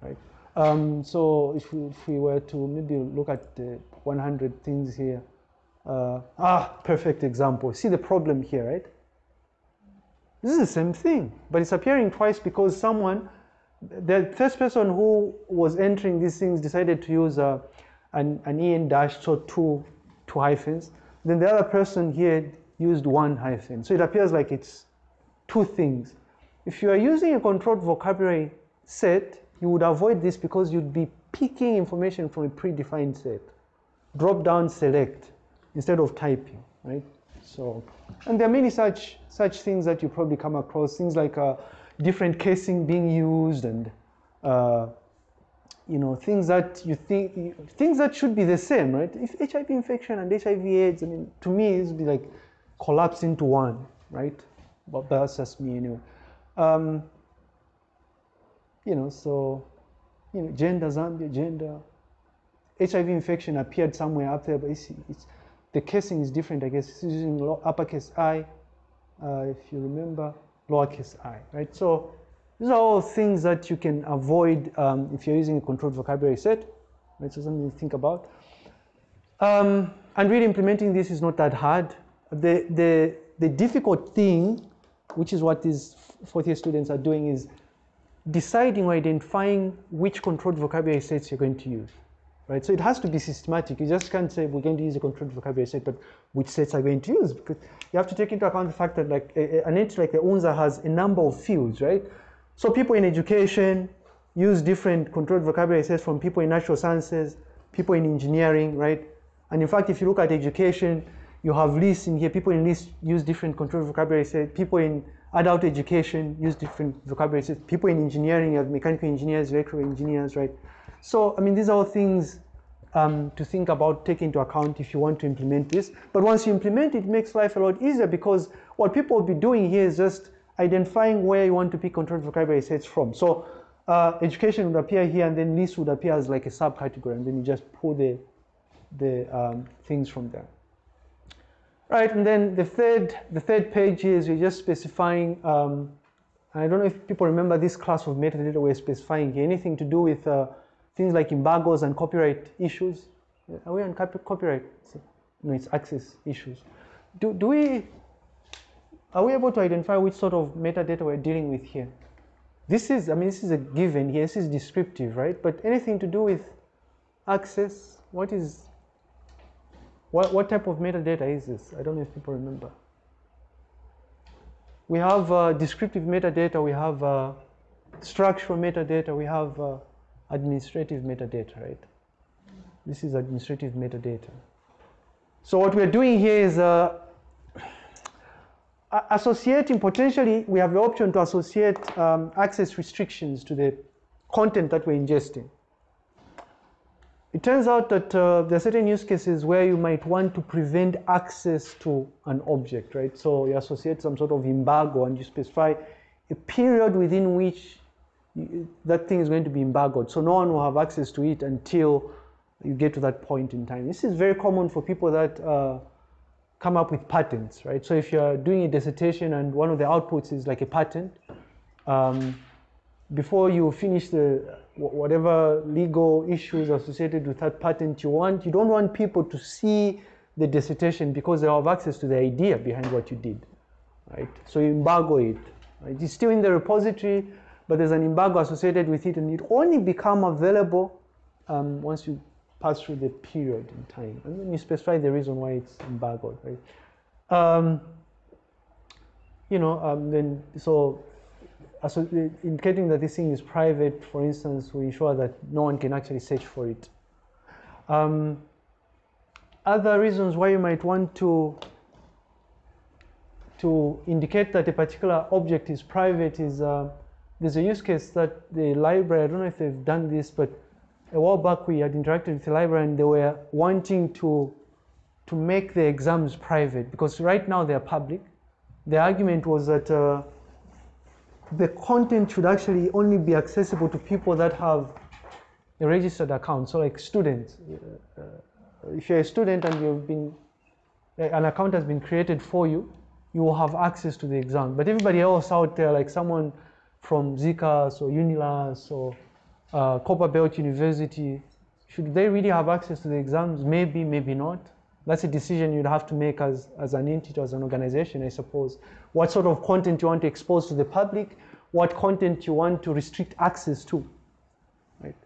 right? Um, so if we, if we were to maybe look at the 100 things here, uh, ah, perfect example. See the problem here, right? This is the same thing, but it's appearing twice because someone, the first person who was entering these things decided to use uh, an, an en dash, so two, hyphens. Then the other person here used one hyphen. So it appears like it's two things. If you are using a controlled vocabulary set, you would avoid this because you'd be picking information from a predefined set. Drop down, select instead of typing, right? So, and there are many such such things that you probably come across. Things like uh, different casing being used, and uh, you know things that you think things that should be the same, right? If HIV infection and HIV/AIDS, I mean, to me, it would be like collapse into one, right? But that's just me anyway. Um, you know, so you know, gender Zambia, gender. HIV infection appeared somewhere up there, but it's, it's the casing is different, I guess. It's using uppercase I, uh, if you remember, lowercase i, right? So these are all things that you can avoid um, if you're using a controlled vocabulary set? So something to think about. Um, and really implementing this is not that hard. The, the, the difficult thing, which is what these fourth year students are doing, is deciding or identifying which controlled vocabulary sets you're going to use right? So it has to be systematic. You just can't say we're going to use a controlled vocabulary set, but which sets are going to use? Because you have to take into account the fact that like a, an entity like the UNZA has a number of fields, right? So people in education use different controlled vocabulary sets from people in natural sciences, people in engineering, right? And in fact, if you look at education, you have lists in here. People in lists use different controlled vocabulary sets. People in adult education use different vocabulary sets. People in engineering, you have mechanical engineers, electrical engineers, right? So, I mean, these are all things um, to think about, take into account if you want to implement this. But once you implement it, it makes life a lot easier because what people will be doing here is just identifying where you want to pick controlled vocabulary sets from. So, uh, education would appear here, and then LIS would appear as like a subcategory, and then you just pull the the um, things from there. Right, and then the third the third page is you're just specifying. Um, I don't know if people remember this class of metadata we're specifying. Anything to do with uh, things like embargoes and copyright issues. Are we on copyright? No, it's access issues. Do, do we, are we able to identify which sort of metadata we're dealing with here? This is, I mean, this is a given here, this is descriptive, right? But anything to do with access, what is, what, what type of metadata is this? I don't know if people remember. We have uh, descriptive metadata, we have uh, structural metadata, we have uh, administrative metadata, right? This is administrative metadata. So what we're doing here is uh, associating, potentially, we have the option to associate um, access restrictions to the content that we're ingesting. It turns out that uh, there are certain use cases where you might want to prevent access to an object, right? So you associate some sort of embargo and you specify a period within which that thing is going to be embargoed. So no one will have access to it until you get to that point in time. This is very common for people that uh, come up with patents, right? So if you're doing a dissertation and one of the outputs is like a patent, um, before you finish the whatever legal issues associated with that patent you want, you don't want people to see the dissertation because they have access to the idea behind what you did, right? So you embargo it. Right? It's still in the repository, but there's an embargo associated with it, and it only become available um, once you pass through the period in time, and then you specify the reason why it's embargoed, right? Um, you know, um, then so so indicating that this thing is private, for instance, we ensure that no one can actually search for it. Um, other reasons why you might want to to indicate that a particular object is private is uh, there's a use case that the library, I don't know if they've done this, but a while back we had interacted with the library and they were wanting to to make the exams private because right now they're public. The argument was that uh, the content should actually only be accessible to people that have a registered account, so like students. Uh, if you're a student and you've been, an account has been created for you, you will have access to the exam. But everybody else out there, like someone from ZCAS or UNILUS or uh, Copperbelt University, should they really have access to the exams? Maybe, maybe not. That's a decision you'd have to make as, as an entity, as an organization, I suppose. What sort of content you want to expose to the public, what content you want to restrict access to, right?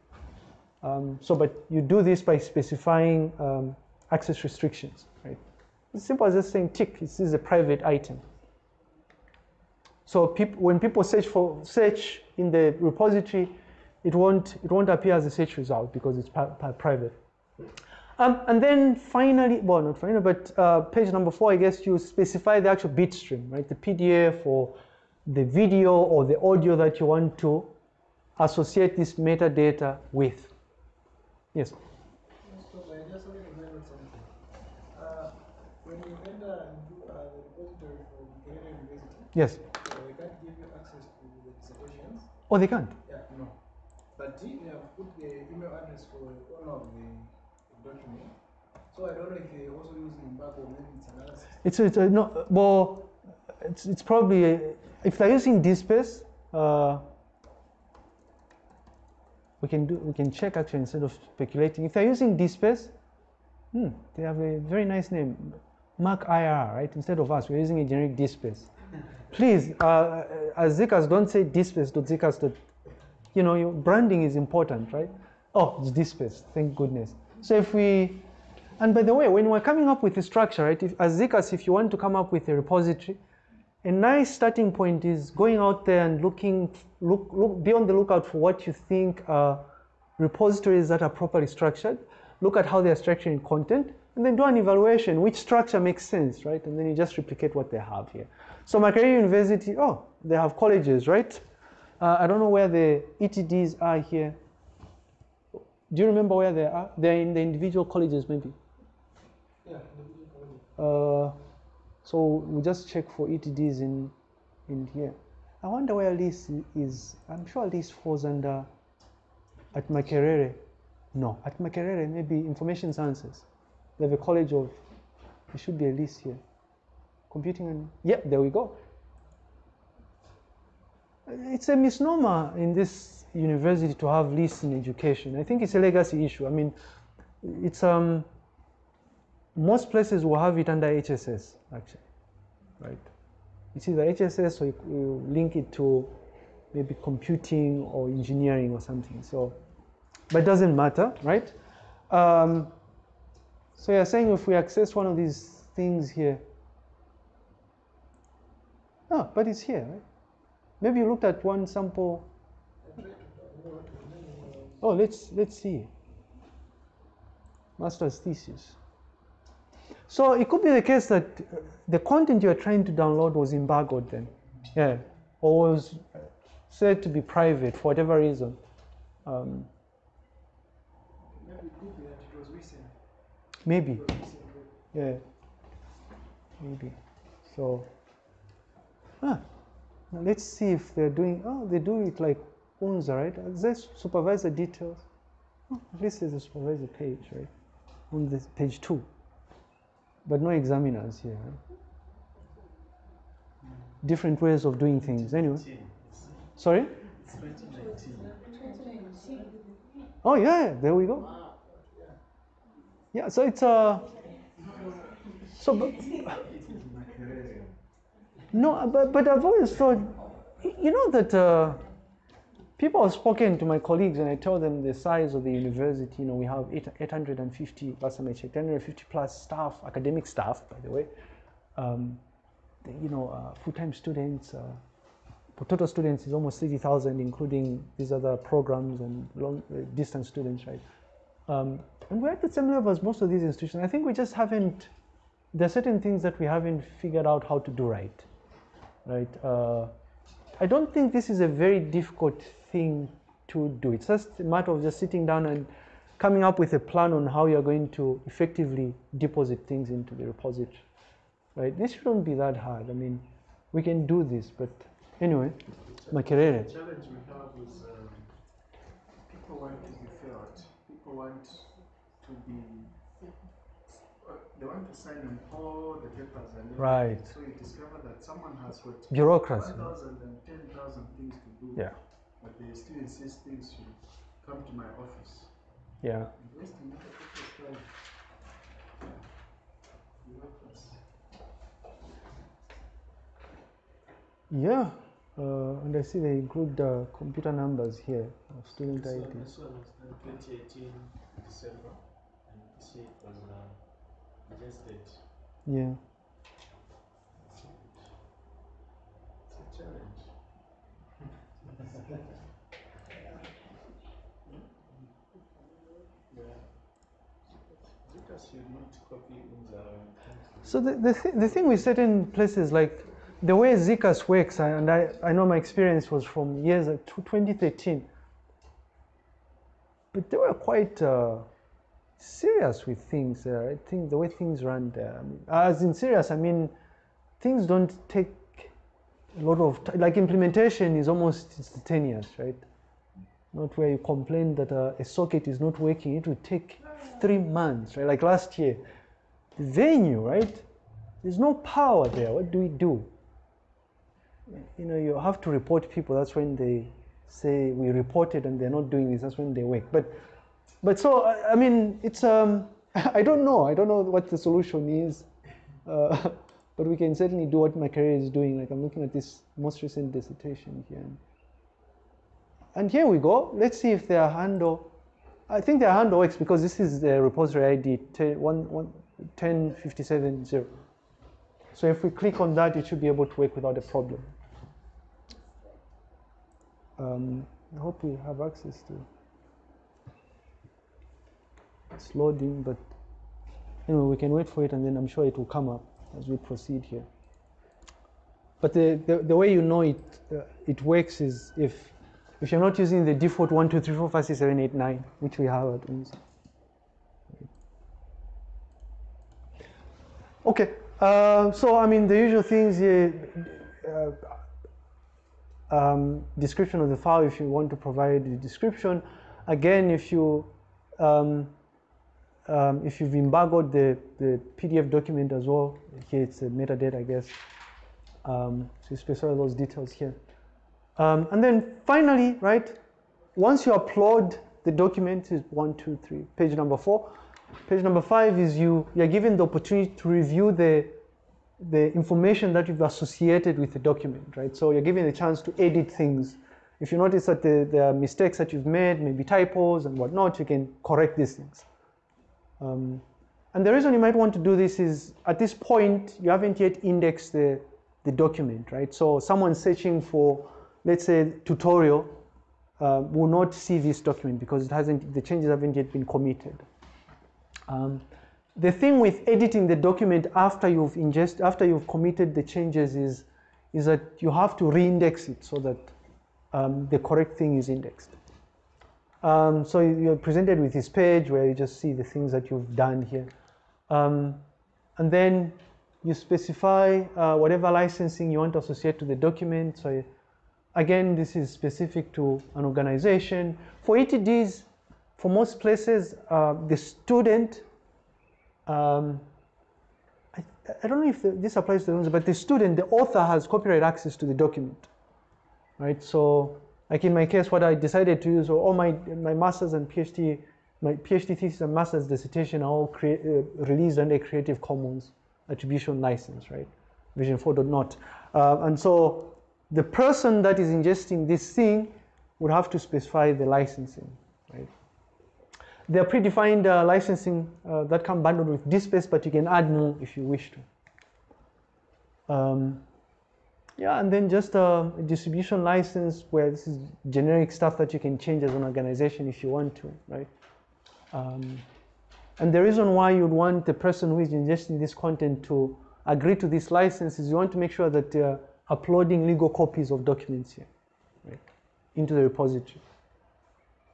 Um, so, but you do this by specifying um, access restrictions, right? It's simple as just saying tick, this is a private item. So peop when people search for search in the repository, it won't, it won't appear as a search result because it's private. Um, and then finally, well, not finally, but uh, page number four, I guess you specify the actual bit stream, right? The PDF or the video or the audio that you want to associate this metadata with. Yes?
So I just wanted to know something. Uh, when you enter and do uh, the repository for Buchanan University,
Yes.
uh, they can't give you access to the dissertations.
Oh, they can't?
Yeah, no. But they have put the email address for the owner of the document. So I don't know if they're also using embargo, maybe it's another system.
It's, it's uh, no, well, it's, it's probably, uh, if they're using DSpace, uh, we can do, we can check actually instead of speculating. If they're using DSpace, hmm, they have a very nice name, Mak IR, right? Instead of us, we're using a generic DSpace. Please, uh, as ZCAS, don't say DSpace.zcas. You know, your branding is important, right? Oh, it's DSpace, thank goodness. So if we, and by the way, when we're coming up with a structure, right, if, as ZCAS, if you want to come up with a repository, a nice starting point is going out there and looking, look, look, be on the lookout for what you think are repositories that are properly structured. Look at how they are structuring content, and then do an evaluation. Which structure makes sense, right? And then you just replicate what they have here. So Makerere University, oh, they have colleges, right? Uh, I don't know where the ETDs are here. Do you remember where they are? They're in the individual colleges, maybe.
Yeah, the video quality.
Uh, so we just check for ETDs in in here. I wonder where this is. I'm sure this falls under at Makerere. No, at Makerere maybe information sciences. They have a college of. There should be a list here. Computing and yeah, there we go. It's a misnomer in this university to have lists in education. I think it's a legacy issue. I mean, it's um most places will have it under HSS actually, right? It's either HSS or you, you link it to maybe computing or engineering or something. So, but it doesn't matter, right? Um, so you're saying if we access one of these things here, no, but it's here, right? Maybe you looked at one sample Oh, let's let's see. Master's thesis. So it could be the case that uh, the content you are trying to download was embargoed then, yeah, or was uh, said to be private for whatever reason. Um,
maybe
yeah, maybe. So, ah, let's see if they're doing. Oh, they do it like UNZA, right? Is there supervisor details? Oh, at least there's supervisor page, right? On this page two, but no examiners here. Right? Different ways of doing things. Anyway, sorry. Oh yeah, there we go. Yeah, so it's uh, so but, no, but but I've always thought, you know that uh, people have spoken to my colleagues and I tell them the size of the university. You know, we have eight, 850 last time I checked, 850 plus staff, academic staff, by the way. Um, the, you know, uh, full-time students. Uh, total students is almost 30,000, including these other programs and long uh, distance students, right? Um, and we're at the same level as most of these institutions. I think we just haven't. There are certain things that we haven't figured out how to do right, right? Uh, I don't think this is a very difficult thing to do. It's just a matter of just sitting down and coming up with a plan on how you're going to effectively deposit things into the repository, right? This shouldn't be that hard. I mean, we can do this, but anyway, Makerere.
The challenge we have is um, people want to be felt. People want to be. They want to sign on all the papers and everything.
Right.
So you discover that someone has got
Bureaucracy.
1,000 and 10,000 things to do.
Yeah.
But they still insist things should come to my office.
Yeah.
Wasting other people's
Yeah, uh, and I see they include uh, computer numbers here of student
So
IDs.
this one was done 2018 December, and this year it was uh,
Yeah.
It's a challenge.
So the, the, th- the thing with certain places, like the way ZCAS works, and I, I know my experience was from years of 2013, but they were quite uh, serious with things. Uh, I think the way things run there, mean, as in serious, I mean things don't take a lot of t- like implementation is almost instantaneous, right? Not where you complain that uh, a socket is not working. It will take three months, right? Like last year, the venue, right? There's no power there. What do we do? You know, you have to report people. That's when they say we reported and they're not doing this. That's when they wake. But, but so I mean, it's um, I don't know. I don't know what the solution is. Uh, but we can certainly do what Makerere is doing. Like I'm looking at this most recent dissertation here. And here we go. Let's see if their handle. I think their handle works because this is the repository ID 10, one- one- 10570. So if we click on that, it should be able to work without a problem. Um, I hope we have access to. It's loading, but anyway, we can wait for it, and then I'm sure it will come up as we proceed here. But the, the, the way you know it uh, it works is if if you're not using the default one two three four five six seven eight nine, which we have at UNZA. Okay, uh, so I mean the usual things here. Uh, um, description of the file if you want to provide the description. Again, if you um, um, if you've embargoed the, the PDF document as well, here it's a metadata, I guess. Um, so you specify those details here. Um, and then finally, right, once you upload the document, is one, two, three, page number four. Page number five is you, you're given the opportunity to review the, the information that you've associated with the document, right? So you're given a chance to edit things. If you notice that the, there are mistakes that you've made, maybe typos and whatnot, you can correct these things. Um, and the reason you might want to do this is at this point, you haven't yet indexed the, the document, right? So someone searching for, let's say, tutorial, uh, will not see this document because it hasn't, the changes haven't yet been committed. Um, the thing with editing the document after you've ingest, after you've committed the changes is, is that you have to re-index it so that um, the correct thing is indexed. Um, so you're presented with this page where you just see the things that you've done here. Um, and then you specify uh, whatever licensing you want to associate to the document. So again, this is specific to an organization. For ETDs, for most places, uh, the student, um, I, I, don't know if the, this applies to the but the student, the author has copyright access to the document, right? So like in my case, what I decided to use, all my, my master's and PhD, my PhD thesis and master's dissertation are all uh, released under Creative Commons attribution license, right? Version 4.0. Uh, and so the person that is ingesting this thing would have to specify the licensing, right? There are predefined uh, licensing uh, that come bundled with DSpace, but you can add more if you wish to. Um, yeah, and then just a distribution license where this is generic stuff that you can change as an organization if you want to, right? Um, and the reason why you'd want the person who is ingesting this content to agree to this license is you want to make sure that they're uploading legal copies of documents here, right, into the repository.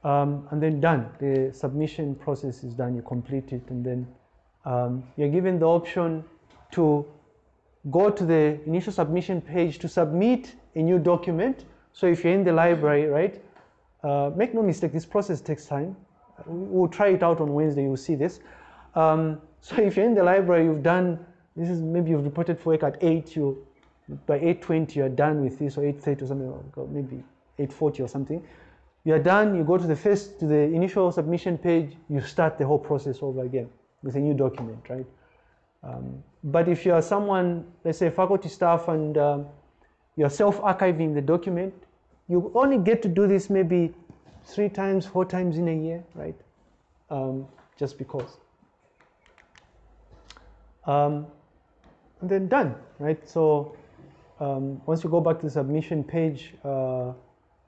Um, and then done, the submission process is done, you complete it, and then um, you're given the option to go to the initial submission page to submit a new document. So if you're in the library, right, uh, make no mistake, this process takes time. We'll try it out on Wednesday, you'll see this. Um, so if you're in the library, you've done, this is maybe you've reported for work at 8, you, by 8.20 you're done with this, or 8.30 or something, or maybe 8.40 or something. You're done, you go to the first, to the initial submission page, you start the whole process over again with a new document, right? Um, but if you are someone, let's say faculty staff, and um, you're self-archiving the document, you only get to do this maybe three times, four times in a year, right? Um, just because. Um, and then done, right? So um, once you go back to the submission page, uh,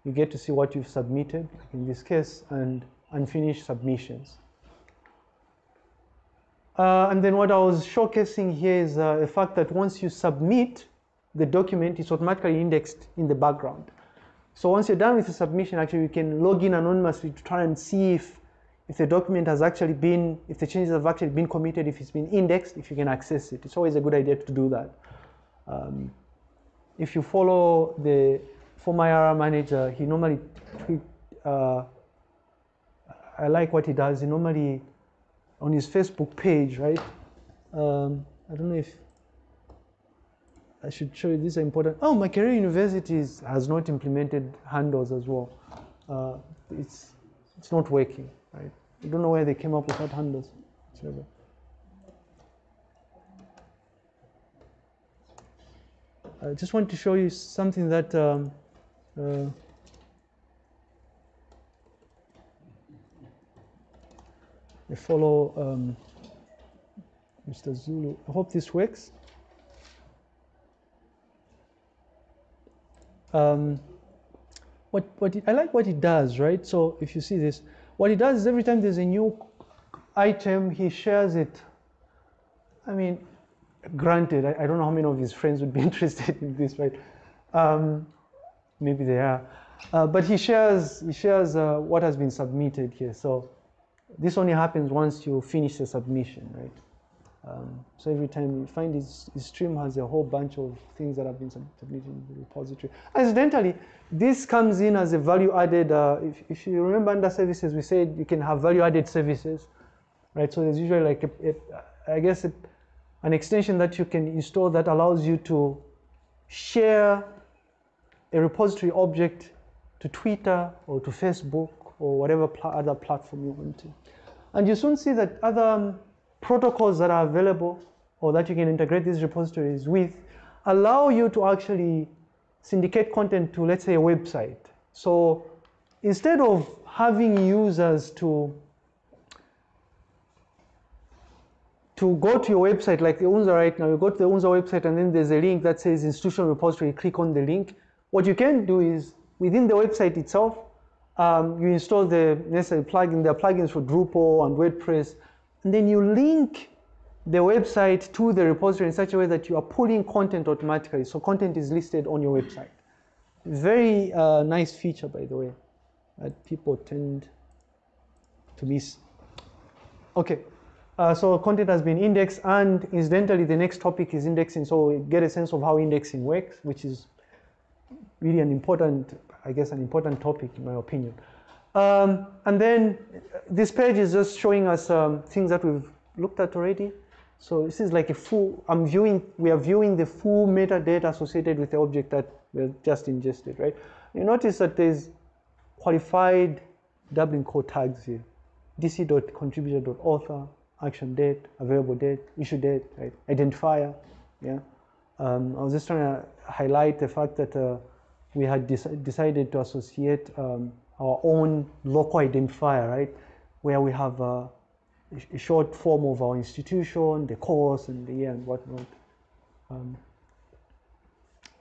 you get to see what you've submitted, in this case, and unfinished submissions. Uh, and then what I was showcasing here is uh, the fact that once you submit the document, it's automatically indexed in the background. So once you're done with the submission, actually you can log in anonymously to try and see if, if the document has actually been, if the changes have actually been committed, if it's been indexed, if you can access it. It's always a good idea to do that. Um, if you follow the former IRR manager, he normally uh, I like what he does. He normally on his Facebook page, right? Um, I don't know if I should show you these are important. Oh, Makerere University has not implemented handles as well. Uh, it's it's not working, right? I don't know where they came up with that handles. I just want to show you something that um, uh, I follow um, Mr. Zulu. I hope this works. Um, what, what it, I like what he does, right? So if you see this, what he does is every time there's a new item, he shares it. I mean, granted, I, I don't know how many of his friends would be interested in this, right? Um, maybe they are. Uh, but he shares, he shares uh, what has been submitted here. So this only happens once you finish the submission, right? Um, so every time you find his, his, stream has a whole bunch of things that have been submitted in the repository. Incidentally, this comes in as a value added, uh, if, if, you remember under services, we said you can have value added services, right? So there's usually like, a, a, I guess, a, an extension that you can install that allows you to share a repository object to Twitter or to Facebook or whatever pl other platform you want to. And you soon see that other um, protocols that are available or that you can integrate these repositories with allow you to actually syndicate content to, let's say, a website. So instead of having users to to go to your website like the UNZA right now, you go to the UNZA website and then there's a link that says institutional repository, click on the link. What you can do is within the website itself, Um, you install the necessary plugin. There are plugins for Drupal and WordPress, and then you link the website to the repository in such a way that you are pulling content automatically. So content is listed on your website. Very uh, nice feature, by the way, that people tend to miss. Okay, uh, so content has been indexed, and incidentally, the next topic is indexing. So we get a sense of how indexing works, which is really an important, I guess, an important topic in my opinion. Um, and then this page is just showing us um, things that we've looked at already. So this is like a full, I'm viewing, we are viewing the full metadata associated with the object that we just ingested, right? You notice that there's qualified Dublin core tags here. dc.contributor.author, action date, available date, issue date, right? Identifier, yeah. Um, I was just trying to highlight the fact that uh, we had decided to associate um, our own local identifier, right? Where we have uh, a short form of our institution, the course, and the year and whatnot, um,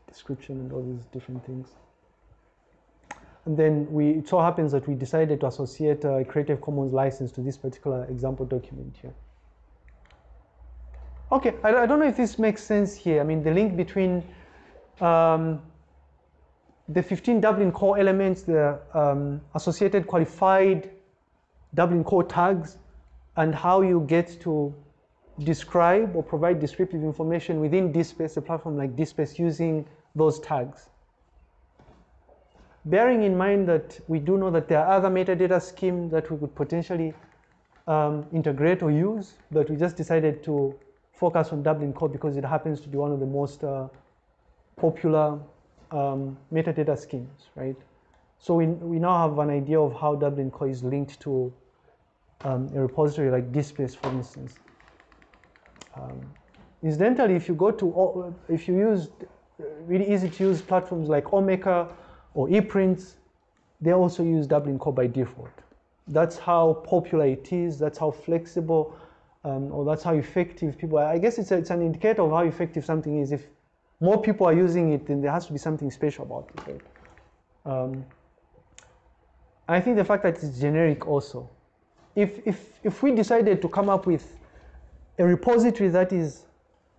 description and all these different things. And then we, it so happens that we decided to associate a Creative Commons license to this particular example document here. Okay, I, I don't know if this makes sense here. I mean, the link between um, the 15 Dublin core elements, the um, associated qualified Dublin core tags, and how you get to describe or provide descriptive information within DSpace, a platform like DSpace, using those tags. Bearing in mind that we do know that there are other metadata schemes that we could potentially um, integrate or use, but we just decided to focus on Dublin Core because it happens to be one of the most uh, popular um, metadata schemes, right? So we, we now have an idea of how Dublin Core is linked to um, a repository like DSpace, for instance. Um, incidentally, if you go to, if you use really easy to use platforms like Omeka or ePrints, they also use Dublin Core by default. That's how popular it is, that's how flexible, um, or that's how effective people are. I guess it's, a, it's an indicator of how effective something is. If more people are using it, then there has to be something special about it. Right? Um, I think the fact that it's generic also if, if, if we decided to come up with a repository that is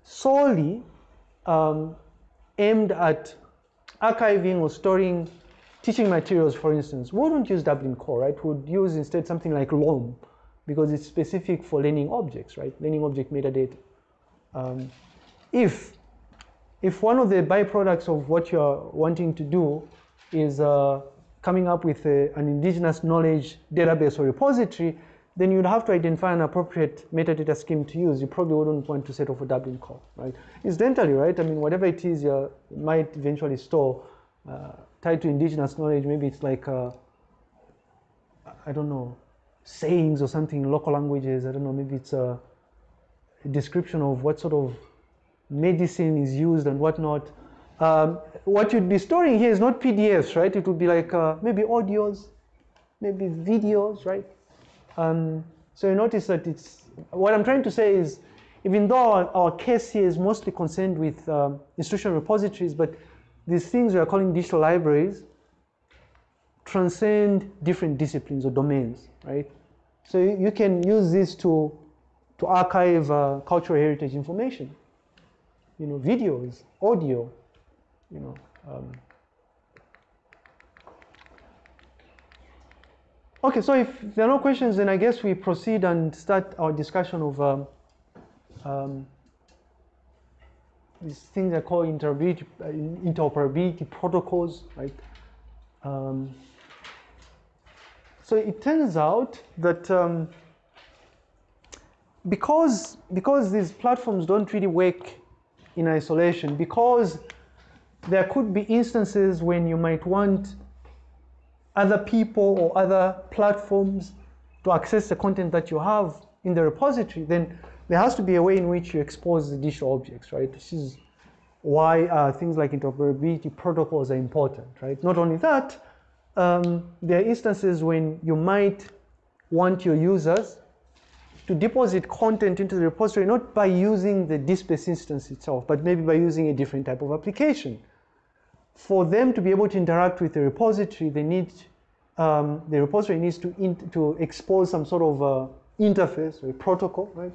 solely um, aimed at archiving or storing teaching materials, for instance, we wouldn't use Dublin Core, right? We would use instead something like LOM because it's specific for learning objects, right? Learning object metadata. Um, if, if one of the byproducts of what you're wanting to do is uh, coming up with a, an indigenous knowledge database or repository, then you'd have to identify an appropriate metadata scheme to use. You probably wouldn't want to set off a Dublin core, right? Incidentally, right? I mean, whatever it is you might eventually store uh, tied to indigenous knowledge, maybe it's like, uh, I don't know, sayings or something in local languages. I don't know, maybe it's a description of what sort of medicine is used and whatnot. Um, what you'd be storing here is not PDFs, right? It would be like uh, maybe audios, maybe videos, right? Um, so you notice that it's, what I'm trying to say is, even though our, our case here is mostly concerned with um, institutional repositories, but these things we are calling digital libraries transcend different disciplines or domains, right? So you, you can use this to, to archive uh, cultural heritage information, you know, videos, audio, you know. Um, Okay, so if there are no questions, then I guess we proceed and start our discussion of um, um, these things are called interoperability, interoperability protocols, right? Um, so it turns out that um, because, because these platforms don't really work in isolation, because there could be instances when you might want other people or other platforms to access the content that you have in the repository, then there has to be a way in which you expose the digital objects, right? This is why uh, things like interoperability protocols are important, right? Not only that, um, there are instances when you might want your users to deposit content into the repository, not by using the DSpace instance itself, but maybe by using a different type of application for them to be able to interact with the repository, they need um, the repository needs to, to expose some sort of uh, interface or protocol, right?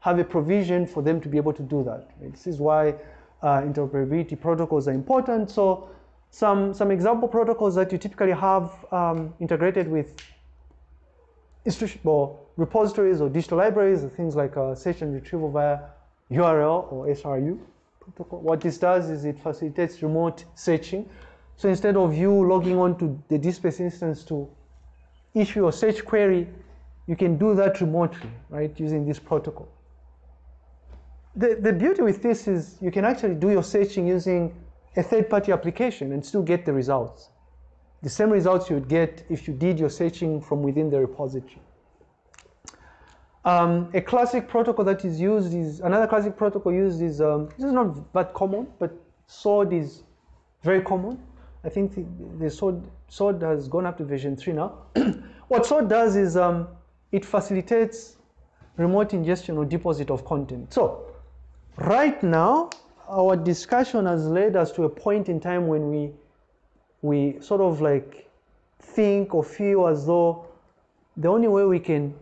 Have a provision for them to be able to do that. Right? This is why uh, interoperability protocols are important. So some, some example protocols that you typically have um, integrated with institution, well, repositories or digital libraries, are things like uh, search and retrieval via URL or SRU protocol. What this does is it facilitates remote searching. So instead of you logging on to the DSpace instance to issue a search query, you can do that remotely, right, using this protocol. The, the beauty with this is you can actually do your searching using a third-party application and still get the results. The same results you would get if you did your searching from within the repository. Um, a classic protocol that is used is, another classic protocol used is, um, this is not that common, but SWORD is very common. I think the, the SWORD, SWORD has gone up to version 3 now. what SWORD does is um, it facilitates remote ingestion or deposit of content. So right now, our discussion has led us to a point in time when we, we sort of like think or feel as though the only way we can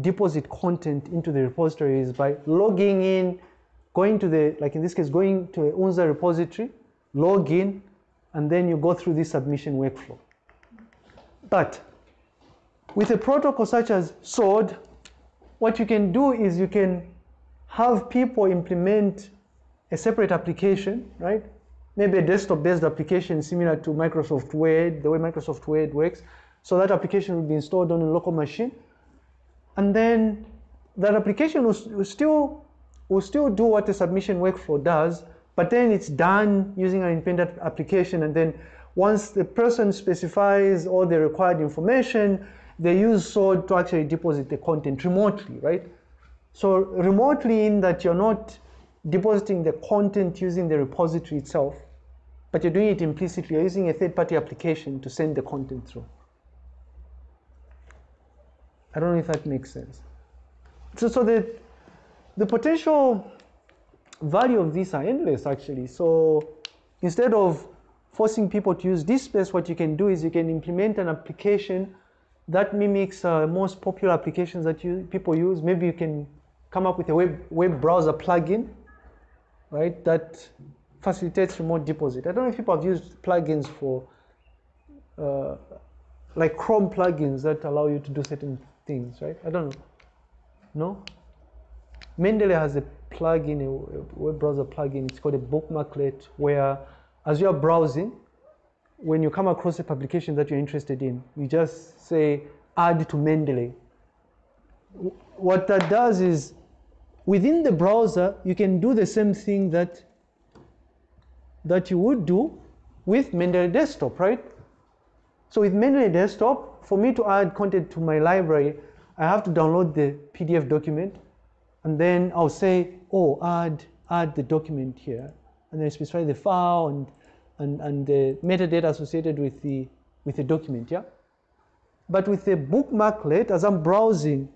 deposit content into the repository is by logging in, going to the, like in this case, going to a UNZA repository, log in, and then you go through this submission workflow. But with a protocol such as SWORD, what you can do is you can have people implement a separate application, right? Maybe a desktop-based application similar to Microsoft Word, the way Microsoft Word works. So that application will be installed on a local machine. And then that application will, will still will still do what the submission workflow does, but then it's done using an independent application. And then once the person specifies all the required information, they use SWORD to actually deposit the content remotely, right? So remotely in that you're not depositing the content using the repository itself, but you're doing it implicitly. You're using a third-party application to send the content through. I don't know if that makes sense. So, so the, the potential value of these are endless actually. So instead of forcing people to use DSpace, what you can do is you can implement an application that mimics uh, most popular applications that you, people use. Maybe you can come up with a web, web browser plugin, right, that facilitates remote deposit. I don't know if people have used plugins for, uh, like Chrome plugins that allow you to do certain things, right? I don't know. No? Mendeley has a plugin, a web browser plugin, it's called a bookmarklet, where as you're browsing, when you come across a publication that you're interested in, you just say add to Mendeley. What that does is within the browser, you can do the same thing that, that you would do with Mendeley Desktop, right? So with Mendeley Desktop, for me to add content to my library, I have to download the PDF document, and then I'll say, oh, add, add the document here, and then specify the file and, and, and the metadata associated with the, with the document, yeah? But with the bookmarklet, as I'm browsing,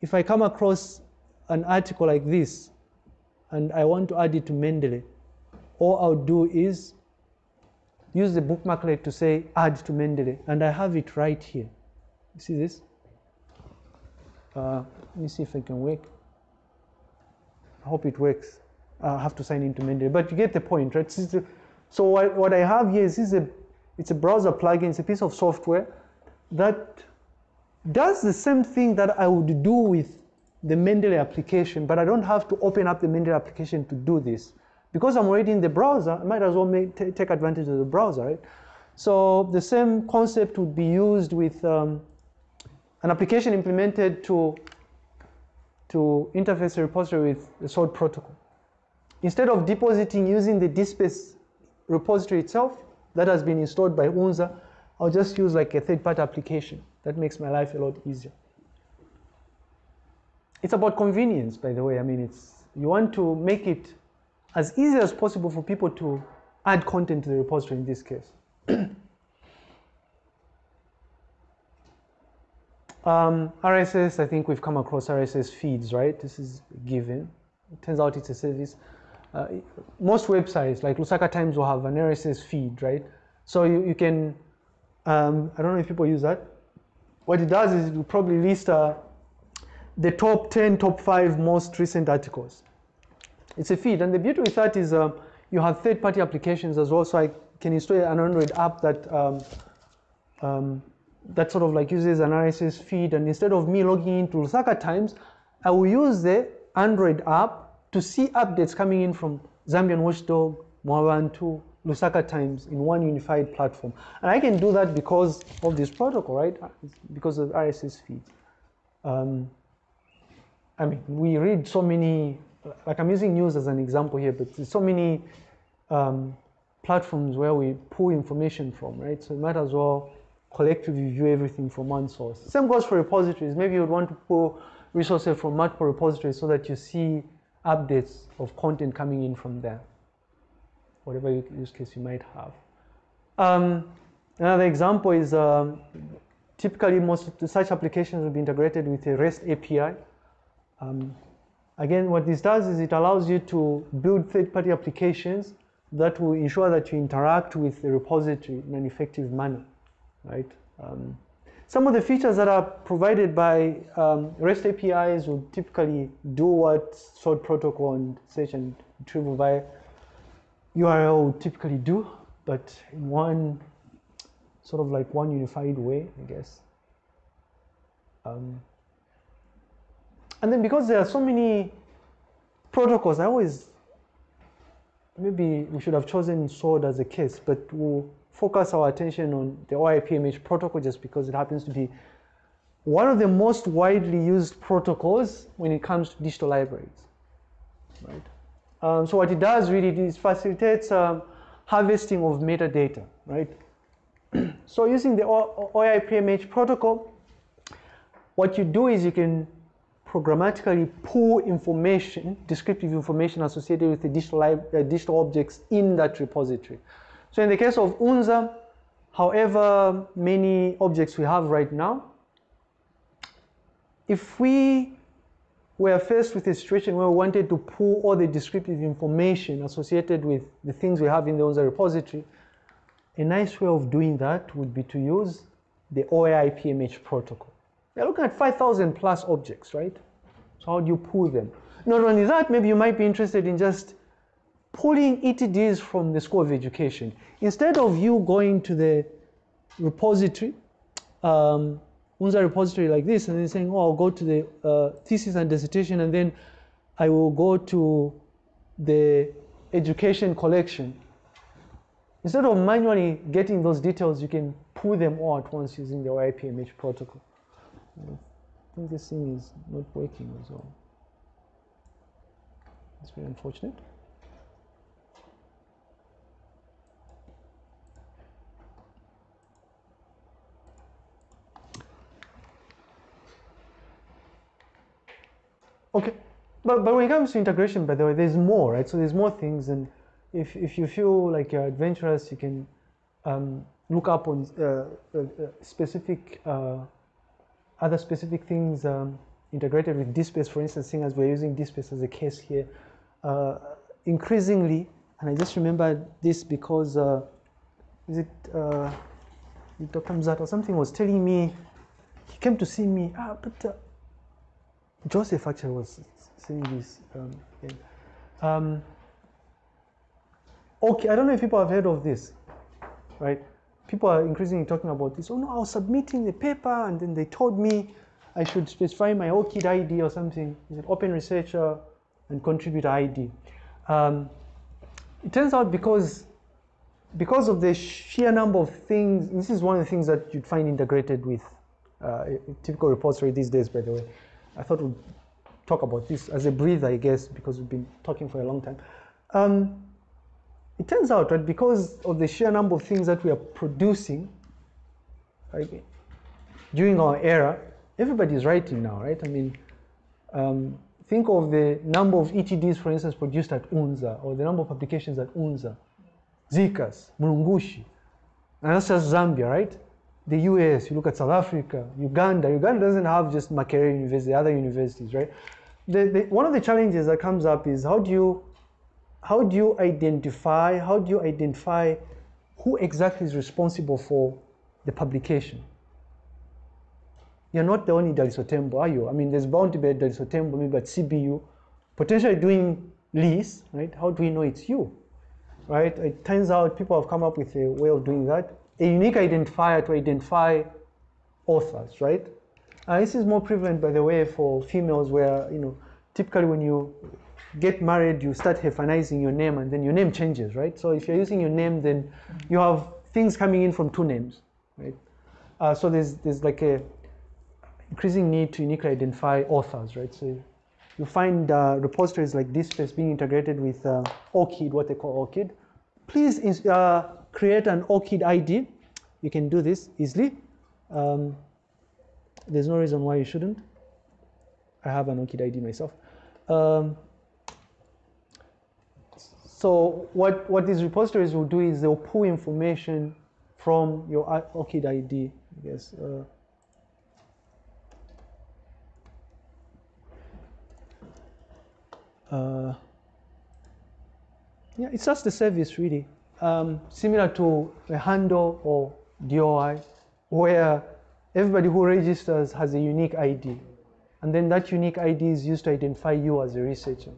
if I come across an article like this, and I want to add it to Mendeley, all I'll do is use the bookmarklet to say add to Mendeley, and I have it right here. You see this? Uh, let me see if it can work. I hope it works. I have to sign into Mendeley, but you get the point, right? So what, what I have here is, is a, it's a browser plugin, it's a piece of software that does the same thing that I would do with the Mendeley application, but I don't have to open up the Mendeley application to do this. Because I'm already in the browser, I might as well make, take advantage of the browser, right? So the same concept would be used with um, an application implemented to, to interface a repository with the SWORD protocol. Instead of depositing using the DSpace repository itself that has been installed by UNZA, I'll just use like a third-party application. That makes my life a lot easier. It's about convenience, by the way. I mean, it's you want to make it as easy as possible for people to add content to the repository in this case. um, RSS, I think we've come across RSS feeds, right? This is given. It turns out it's a service. Uh, most websites, like Lusaka Times, will have an RSS feed, right? So you, you can Um, I don't know if people use that. What it does is it will probably list uh, the top 10, top 5 most recent articles. It's a feed, and the beauty with that is um, you have third-party applications as well, so I can install an Android app that um, um, that sort of like uses an RSS feed, and instead of me logging into Lusaka Times, I will use the Android app to see updates coming in from Zambian Watchdog, Mwebantu, Lusaka Times in one unified platform. And I can do that because of this protocol, right? Because of RSS feeds. Um, I mean, we read so many, like I'm using news as an example here, but there's so many um, platforms where we pull information from, right? So you might as well collectively view everything from one source. Same goes for repositories. Maybe you would want to pull resources from multiple repositories so that you see updates of content coming in from there, whatever use case you might have. Um, another example is um, typically most such applications will be integrated with a REST API. Um, again, what this does is it allows you to build third-party applications that will ensure that you interact with the repository in an effective manner, right? Um, some of the features that are provided by um, REST APIs will typically do what SWORD protocol and search and retrieval via URL would typically do, but in one sort of like one unified way, I guess. Um, and then because there are so many protocols, I always, maybe we should have chosen SWORD as a case, but we'll focus our attention on the OAI-PMH protocol just because it happens to be one of the most widely used protocols when it comes to digital libraries, right? Um, so what it does really is facilitates um, harvesting of metadata, right? so using the OAI-PMH protocol, what you do is you can programmatically pull information, descriptive information associated with the digital, uh, digital objects in that repository. So in the case of UNZA, however many objects we have right now, if we were faced with a situation where we wanted to pull all the descriptive information associated with the things we have in the UNZA repository, a nice way of doing that would be to use the OAI-PMH protocol. We're looking at 5,000 plus objects, right? So how do you pull them? Not only that, maybe you might be interested in just pulling ETDs from the School of Education. Instead of you going to the repository, um, UNZA repository like this, and then saying, oh, I'll go to the uh, thesis and dissertation, and then I will go to the education collection. Instead of manually getting those details, you can pull them all at once using the OAI-PMH protocol. I think this thing is not working as well. It's very unfortunate. Okay, but, but when it comes to integration, by the way, there's more, right? So there's more things, and if, if you feel like you're adventurous, you can um, look up on uh, uh, uh specific, uh, other specific things um, integrated with DSpace, for instance, seeing as we're using DSpace as a case here. Uh, increasingly, and I just remember this because, uh, is it Dr. Mzat or something was telling me, he came to see me, ah, but Joseph actually was saying this. Um, um, okay, I don't know if people have heard of this, right? People are increasingly talking about this. Oh no, I was submitting the paper and then they told me I should specify my ORCID ID or something. Is it open researcher and contributor ID? Um, it turns out because because of the sheer number of things, this is one of the things that you'd find integrated with uh, typical repository these days, by the way. I thought we'd talk about this as a breather, I guess, because we've been talking for a long time. Um, it turns out, right, because of the sheer number of things that we are producing right, during our era, everybody's writing now, right? I mean, um, think of the number of ETDs, for instance, produced at UNZA, or the number of applications at UNZA, ZCAS, Mulungushi, and that's just Zambia, right? the US, you look at South Africa, Uganda. Uganda doesn't have just Makerere University, other universities, right? The, the, one of the challenges that comes up is how do you how do you identify how do you identify who exactly is responsible for the publication. You're not the only Daliso Tembo, are you? I mean, there's bound to be a Daliso Tembo, maybe at CBU, potentially doing LIS, right? How do we know it's you, right? It turns out people have come up with a way of doing that. A unique identifier to identify authors, right? Uh, this is more prevalent, by the way, for females where, you know, typically when you get married, you start hyphenizing your name and then your name changes, right? So if you're using your name, then you have things coming in from two names, right? Uh, so there's, there's like a increasing need to uniquely identify authors, right? So you find uh, repositories like DSpace being integrated with uh, ORCID, what they call ORCID. Please uh, create an ORCID ID. You can do this easily. Um, there's no reason why you shouldn't. I have an ORCID ID myself. Um, so what, what these repositories will do is they'll pull information from your ORCID ID, I guess. Uh, uh, yeah, it's just a service really, um, similar to a handle or DOI, where everybody who registers has a unique ID, and then that unique ID is used to identify you as a researcher.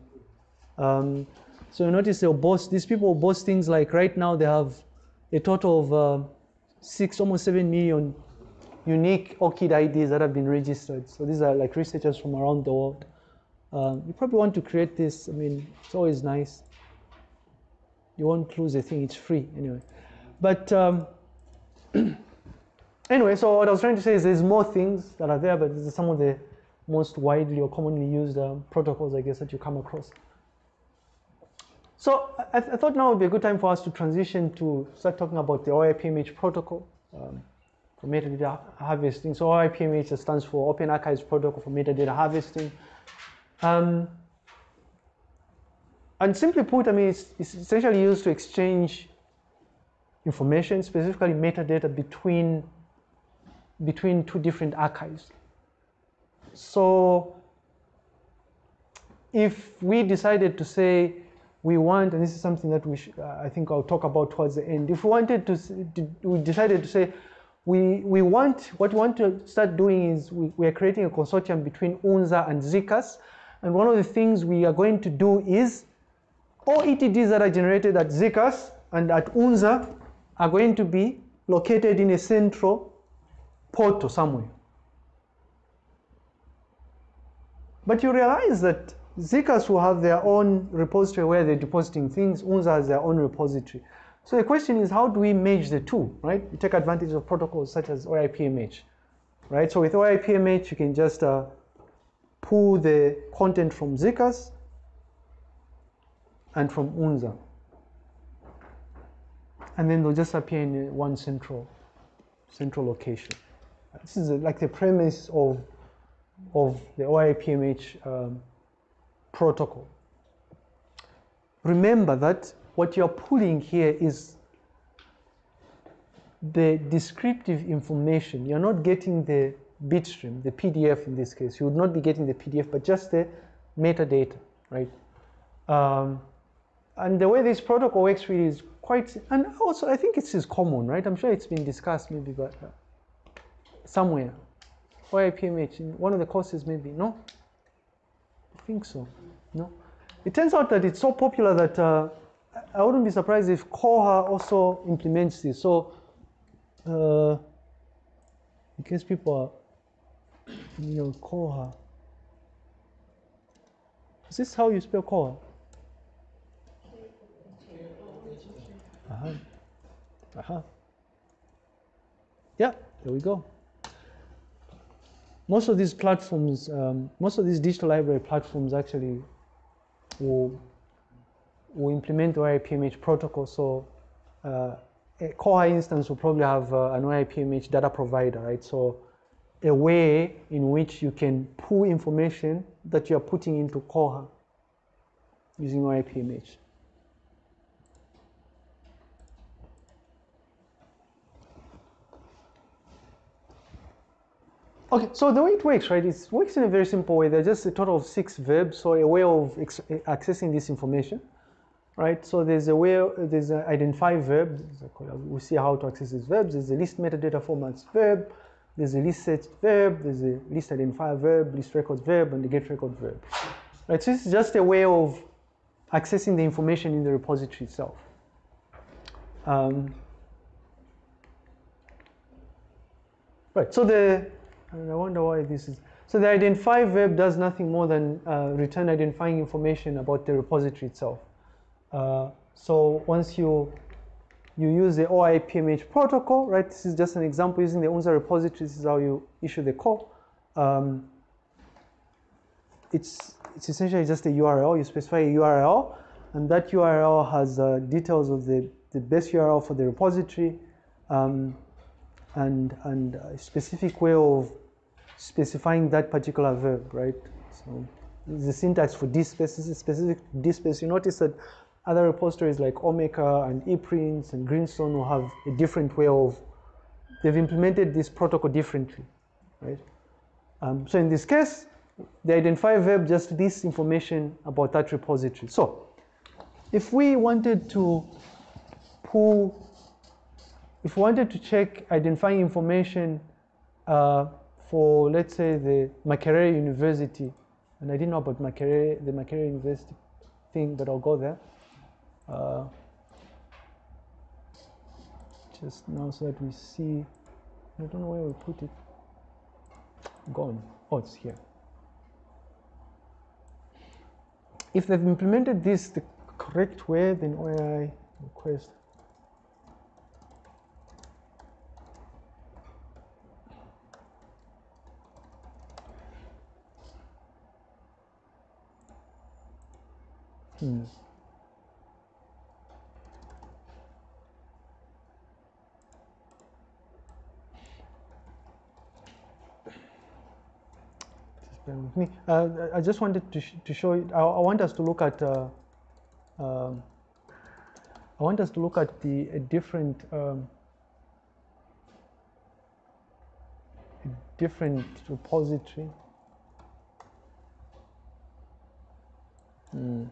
Um, so you notice they'll boast, these people boast things like right now they have a total of uh, six, almost seven million unique ORCID IDs that have been registered. So these are like researchers from around the world. Um, you probably want to create this. I mean, it's always nice. You won't lose a thing. It's free anyway. But um, anyway, so what I was trying to say is there's more things that are there, but these are some of the most widely or commonly used um, protocols, I guess, that you come across. So I, I, thought now would be a good time for us to transition to start talking about the OAI-PMH protocol um, for metadata harvesting. So OAI-PMH stands for Open Archives Protocol for Metadata Harvesting. Um, and simply put, I mean, it's, it's, essentially used to exchange information, specifically metadata between, between two different archives. So if we decided to say we want, and this is something that we uh, I think I'll talk about towards the end. If we wanted to, we decided to say we, we want, what we want to start doing is we, we are creating a consortium between UNZA and ZCAS. And one of the things we are going to do is all ETDs that are generated at ZCAS and at UNZA are going to be located in a central portal somewhere. But you realize that ZCAS will have their own repository where they're depositing things, UNZA has their own repository. So the question is, how do we merge the two, right? You take advantage of protocols such as OAI-PMH, right? So with OAI-PMH, you can just uh, pull the content from ZCAS and from UNZA. And then they'll just appear in one central, central location. This is like the premise of, of the OAI-PMH um, protocol. Remember that what you're pulling here is the descriptive information. You're not getting the bitstream, the PDF in this case. You would not be getting the PDF, but just the metadata, right? Um, and the way this protocol works really is quite, and also I think it's is common, right? I'm sure it's been discussed maybe, but uh, somewhere. OAI-PMH, in one of the courses maybe, no? Think so, no? It turns out that it's so popular that uh, I wouldn't be surprised if Koha also implements this. So, uh, in case people are, you know, Koha. Is this how you spell Koha? Uh-huh. Uh-huh. Yeah, there we go. Most of these platforms, um, most of these digital library platforms actually will, will implement the OAI-PMH protocol. So uh, a Koha instance will probably have uh, an OAI-PMH data provider, right? So a way in which you can pull information that you are putting into Koha using OAI-PMH. Okay, so the way it works, right, it works in a very simple way. There's just a total of six verbs, so a way of accessing this information. right? So there's a way, there's an identify verb. We'll see how to access these verbs. There's a list metadata formats verb. There's a list set verb. There's a list identifier verb, list records verb, and the get record verb. Right. So this is just a way of accessing the information in the repository itself. Um, right. So the and I wonder why this is. So the identify verb does nothing more than uh, return identifying information about the repository itself. Uh, so once you you use the OAI-PMH protocol, right? This is just an example using the UNZA repository. This is how you issue the call. Um, it's it's essentially just a URL. You specify a URL, and that URL has uh, details of the the best URL for the repository, um, and and a specific way of specifying that particular verb, right? So the syntax for this specific, specific this space. You notice that other repositories like Omeka and ePrints and Greenstone will have a different way of, they've implemented this protocol differently, right? Um, so in this case, the identify verb just lists information about that repository. So if we wanted to pull, if we wanted to check identifying information uh, for, let's say, the Makerere University, and I didn't know about Makerere, the Makerere University thing, but I'll go there. Uh, just now so that we see, I don't know where we put it. Gone. Oh, it's here. If they've implemented this the correct way, then OAI request Me. Uh, I just wanted to, sh to show you, I, I want us to look at, uh, um, I want us to look at the a different, um, a different repository. Hmm.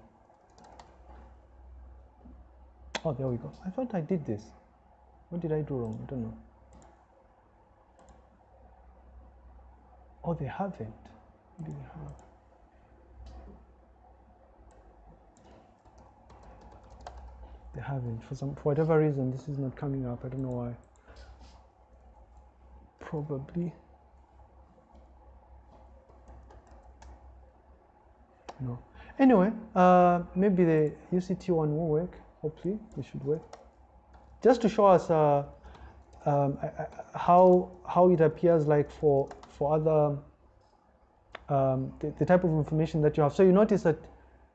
Oh, there we go. I thought I did this. What did I do wrong? I don't know. Oh, they haven't. What do they have? They haven't. For some, for whatever reason, this is not coming up. I don't know why. Probably. No. Anyway, uh, maybe the UCT one will work. Hopefully, it should work. Just to show us uh, um, how how it appears like for for other um, the, the type of information that you have. So you notice that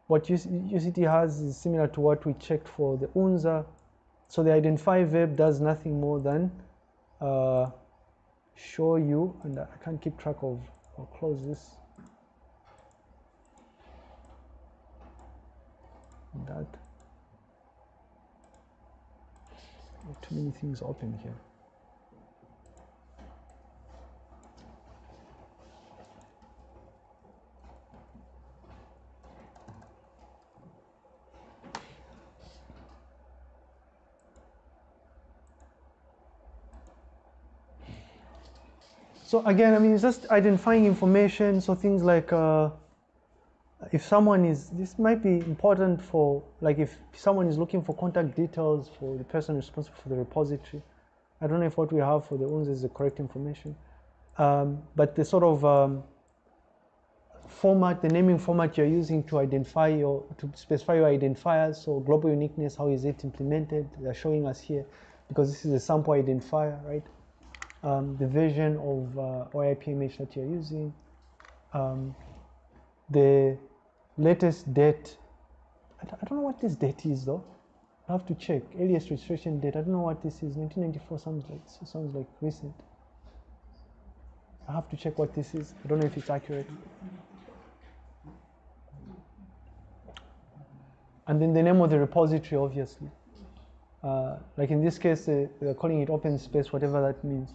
what UCT has is similar to what we checked for the UNZA. So the identify verb does nothing more than uh, show you, and I can't keep track of. I'll close this. That. Too many things open here. So again, I mean, it's just identifying information. So things like uh, if someone is, this might be important for, like if someone is looking for contact details for the person responsible for the repository. I don't know if what we have for the UNS is the correct information. Um, but the sort of um, format, the naming format you're using to identify your, to specify your identifiers. So global uniqueness, how is it implemented? They're showing us here because this is a sample identifier, right? Um, the version of uh, OAI-PMH that you're using, um, the latest date. I don't, know what this date is though. I have to check. Earliest registration date. I don't know what this is. 1994 sounds like sounds like recent. I have to check what this is. I don't know if it's accurate. And then the name of the repository, obviously. Uh, like in this case, uh, they're calling it open space, whatever that means.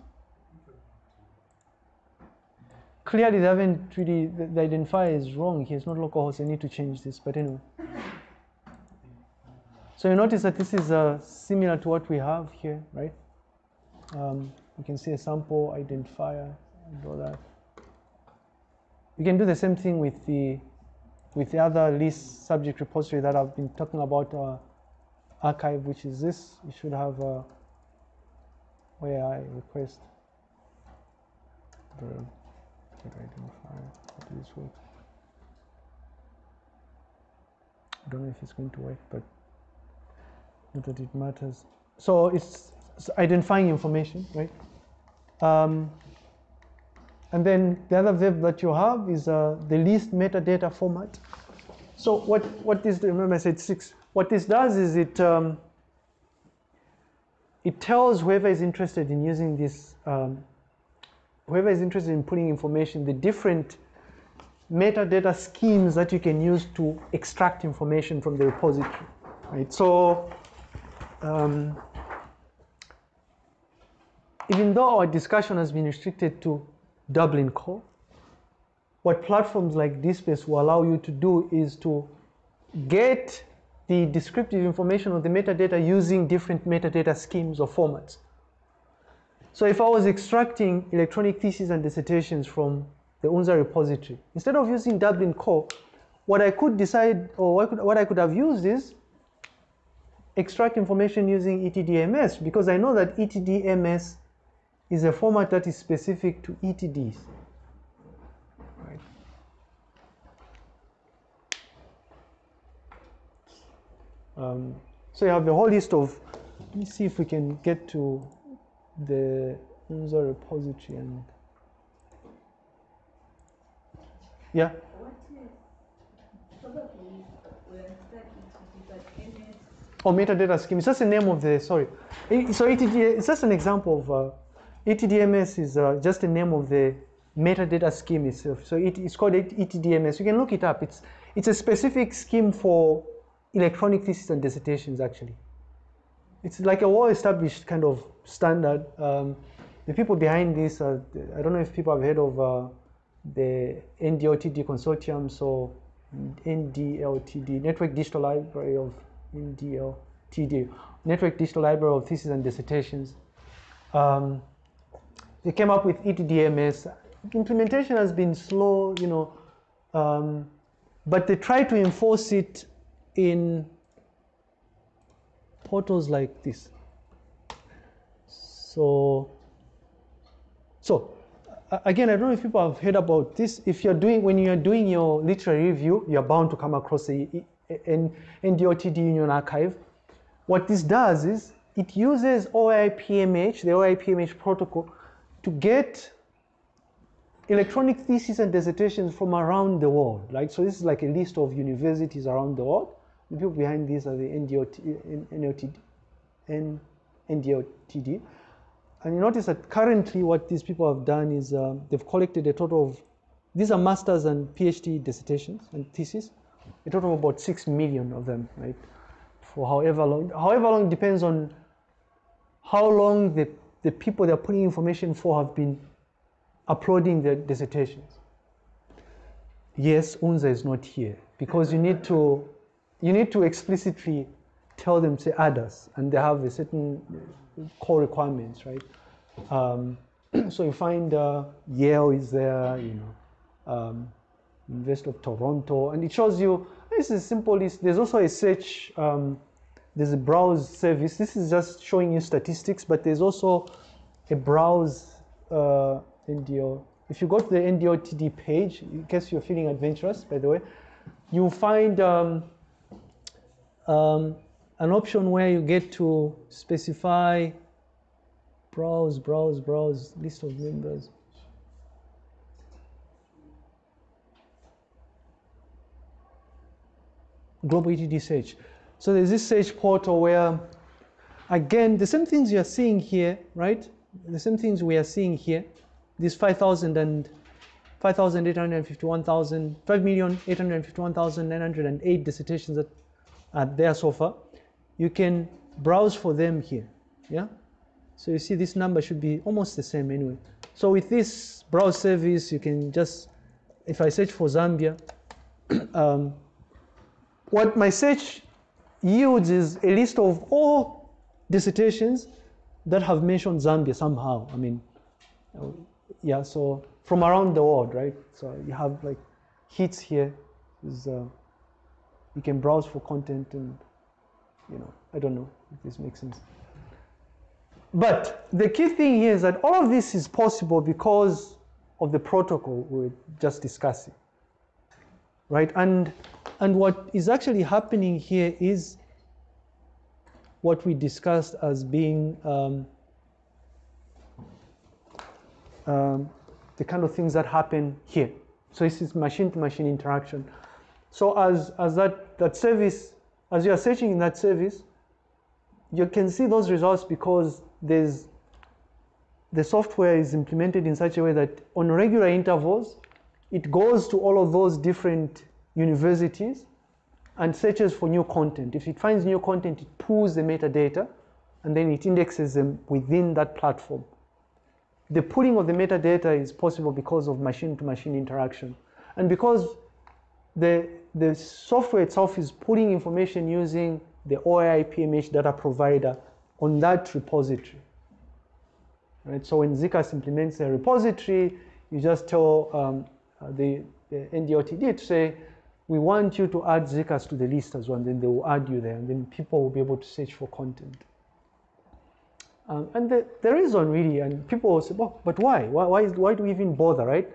Clearly, they haven't really, the, identifier is wrong here. It's not localhost. They need to change this. But anyway. So you notice that this is uh, similar to what we have here, right? Um, you can see a sample identifier and all that. You can do the same thing with the with the other list subject repository that I've been talking about, uh, arXiv, which is this. You should have uh, where I request the does this work? I don't know if it's going to work, but not that it matters. So it's, it's identifying information, right? Um, and then the other verb that you have is uh, the list metadata format. So what, what this, remember I said six, what this does is it, um, it tells whoever is interested in using this, um, whoever is interested in putting information, the different metadata schemes that you can use to extract information from the repository, right? So um, even though our discussion has been restricted to Dublin Core, what platforms like DSpace will allow you to do is to get the descriptive information of the metadata using different metadata schemes or formats. So if I was extracting electronic theses and dissertations from the UNZA repository, instead of using Dublin Core, what I could decide or what, could, what I could have used is extract information using ETDMS because I know that ETDMS is a format that is specific to ETDs. Um, so you have a whole list of, let me see if we can get to the UNZA repository and, yeah, or metadata scheme. It's just the name of the, sorry. So ETD, it's just an example of, uh, ETDMS is uh, just the name of the metadata scheme itself. So it, it's called ETDMS. You can look it up. It's, it's a specific scheme for electronic thesis and dissertations, actually. It's like a well-established kind of standard. Um, the people behind this, are, I don't know if people have heard of uh, the NDLTD consortium, so NDLTD, Network Digital Library of NDLTD, Network Digital Library of Theses and Dissertations. Um, they came up with ETDMS. Implementation has been slow, you know, um, but they try to enforce it in portals like this. So, so again, I don't know if people have heard about this. If you're doing, when you're doing your literary review, you're bound to come across the NDOTD Union Archive. What this does is it uses OAI-PMH, the OAI-PMH protocol, to get electronic theses and dissertations from around the world. Like so, this is like a list of universities around the world. The people behind these are the NDOT, NLTD, N- NDOTD. And you notice that currently what these people have done is um, they've collected a total of, these are masters and PhD dissertations and theses, a total of about six million of them, right? For however long, however long depends on how long the, the people they're putting information for have been uploading their dissertations. Yes, UNZA is not here because you need to, you need to explicitly tell them add us, and they have a certain core requirements, right? Um, so you find uh, Yale is there, you know, um, University of Toronto, and it shows you. This is simple. There's also a search. Um, there's a browse service. This is just showing you statistics, but there's also a browse uh, NDO. If you go to the NDOTD page, in case you're feeling adventurous, by the way, you'll find um, um, an option where you get to specify browse, browse, browse, list of members. Global ETD search. So there's this search portal where, again, the same things you're seeing here, right? The same things we are seeing here. These 5,000 and 5,851,000, 5,851,908 dissertations that are there so far. You can browse for them here, yeah? So you see this number should be almost the same anyway. So with this browse service, you can just, if I search for Zambia, um, what my search yields is a list of all dissertations that have mentioned Zambia somehow. I mean, uh, yeah, so from around the world, right? So you have like hits here. Is, uh, you can browse for content and, you know, I don't know if this makes sense. But the key thing here is that all of this is possible because of the protocol we we're just discussing, right? And, and what is actually happening here is what we discussed as being um, um, the kind of things that happen here. So this is machine-to-machine interaction. So as, as that, that service, as you are searching in that service, you can see those results because there's the software is implemented in such a way that on regular intervals, it goes to all of those different universities and searches for new content. If it finds new content, it pulls the metadata and then it indexes them within that platform. The pulling of the metadata is possible because of machine-to-machine interaction. And because the, the software itself is pulling information using the OAI PMH data provider on that repository. Right? So when ZCAS implements a repository, you just tell um, uh, the, the NDOTD to say, we want you to add ZCAS to the list as well, and then they will add you there, and then people will be able to search for content. Um, and the, the reason really, and people will say, well, but why? Why, why, why do we even bother, right?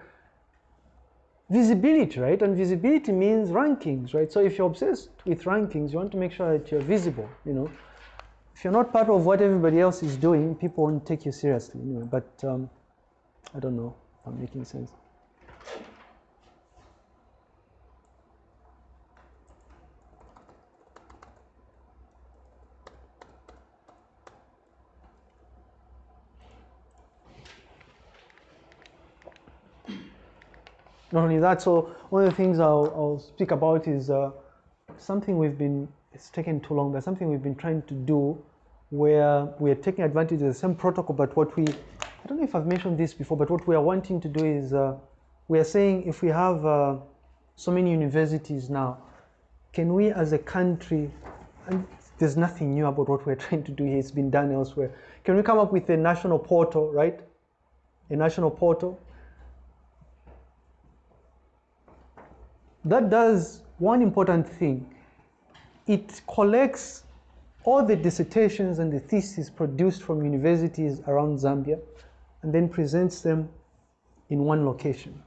Visibility, right? And visibility means rankings, right? So if you're obsessed with rankings, you want to make sure that you're visible, you know. If you're not part of what everybody else is doing, people won't take you seriously. But um, I don't know if I'm making sense. Not only that, so one of the things I'll, I'll speak about is uh, something we've been, it's taken too long, but something we've been trying to do where we're taking advantage of the same protocol, but what we, I don't know if I've mentioned this before, but what we are wanting to do is uh, we are saying if we have uh, so many universities now, can we as a country, and there's nothing new about what we're trying to do here, it's been done elsewhere, can we come up with a national portal, right? A national portal that does one important thing. It collects all the dissertations and the theses produced from universities around Zambia and then presents them in one location.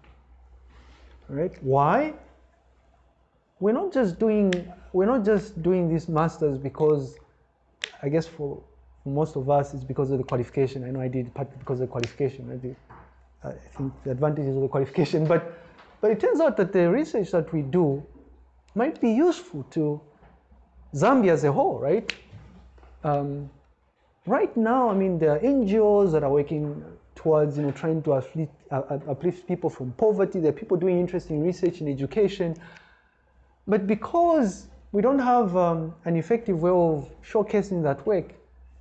All right? Why? We're not just doing we're not just doing these masters because I guess for most of us it's because of the qualification. I know I did partly because of the qualification. I, did, I think the advantages of the qualification, but but it turns out that the research that we do might be useful to Zambia as a whole, right? Um, right now, I mean, there are NGOs that are working towards, you know, trying to uplift, uh, uplift people from poverty. There are people doing interesting research in education. But because we don't have um, an effective way of showcasing that work,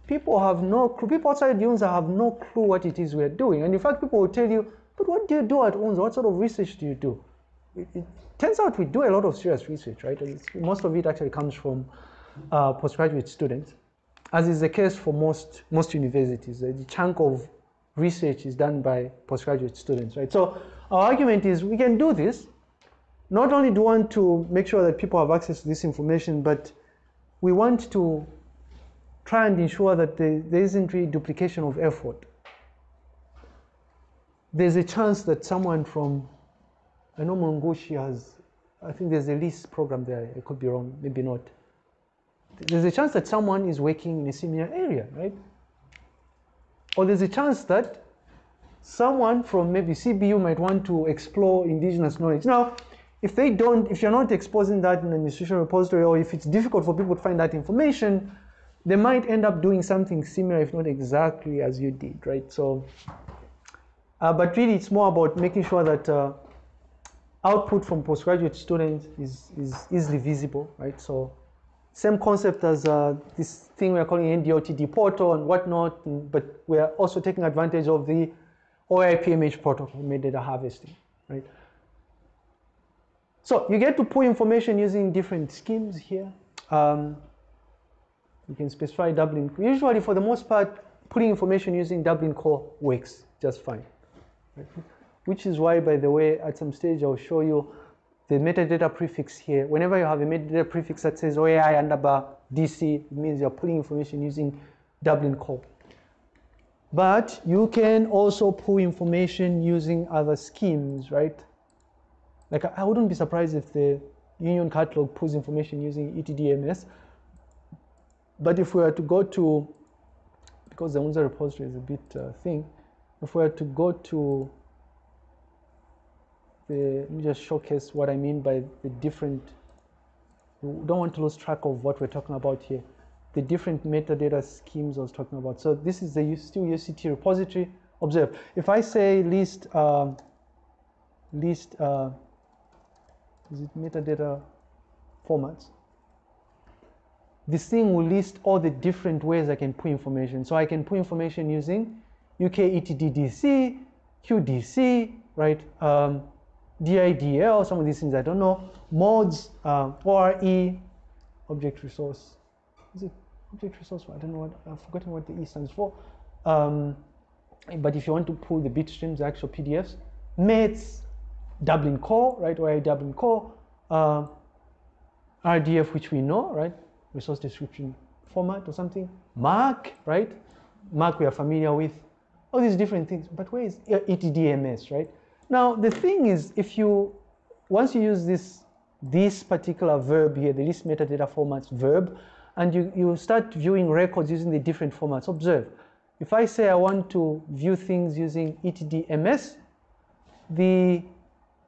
people have no clue, people outside UNZA have no clue what it is we're doing. And in fact, people will tell you, but what do you do at UNZA? What sort of research do you do? It, it turns out we do a lot of serious research, right? It's, most of it actually comes from uh, postgraduate students, as is the case for most, most universities. The chunk of research is done by postgraduate students, right? So our argument is we can do this. Not only do we want to make sure that people have access to this information, but we want to try and ensure that there, there isn't really duplication of effort there's a chance that someone from, I know Mulungushi has, I think there's a LIS program there, I could be wrong, maybe not. There's a chance that someone is working in a similar area, right? Or there's a chance that someone from maybe CBU might want to explore indigenous knowledge. Now, if they don't, if you're not exposing that in an institutional repository, or if it's difficult for people to find that information, they might end up doing something similar, if not exactly as you did, right? So uh, but really, it's more about making sure that uh, output from postgraduate students is, is easily visible, right? So same concept as uh, this thing we're calling NDOTD portal and whatnot, but we're also taking advantage of the OAI-PMH protocol, metadata harvesting, right? So you get to pull information using different schemes here. Um, You can specify Dublin. Usually, for the most part, putting information using Dublin core works just fine. Which is why, by the way, at some stage I'll show you the metadata prefix here. Whenever you have a metadata prefix that says OAI underbar DC, it means you're pulling information using Dublin core. But you can also pull information using other schemes, right? Like I wouldn't be surprised if the union catalog pulls information using ETDMS. But if we were to go to, because the UNZA repository is a bit uh, thing, if we were to go to the, let me just showcase what I mean by the different, we don't want to lose track of what we're talking about here. The different metadata schemes I was talking about. So this is the still UCT repository. Observe, if I say list, um, list, uh, is it metadata formats? This thing will list all the different ways I can put information. So I can put information using UK ETDDC, QDC, right? Um, DIDL, some of these things I don't know. MODS, uh, ORE, object resource. Is it object resource? I don't know what, I've forgotten what the E stands for. Um, but if you want to pull the bitstreams, the actual PDFs, METS, Dublin core, right? ORE Dublin core, uh, RDF, which we know, right? Resource description format or something. MARC, right? MARC we are familiar with. All these different things. But where is ETDMS, right? Now the thing is, if you once you use this this particular verb here, the list metadata formats verb, and you, you start viewing records using the different formats, observe. If I say I want to view things using ETDMS, the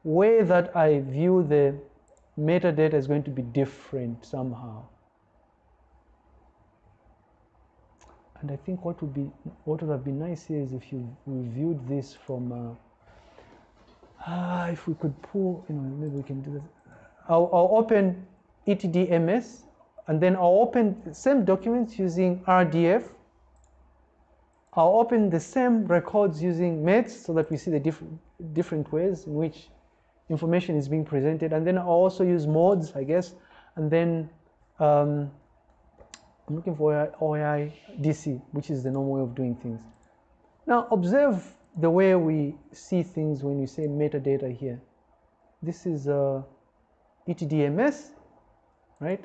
way that I view the metadata is going to be different somehow. And I think what would be what would have been nice here is if you reviewed this from uh, ah, if we could pull, you know, maybe we can do this. I'll, I'll open ETDMS and then I'll open the same documents using RDF. I'll open the same records using METS so that we see the different different ways in which information is being presented. And then I'll also use MODS, I guess, and then um, I'm looking for OAI DC, which is the normal way of doing things. Now observe the way we see things when we say metadata here. This is uh, ETDMS, right?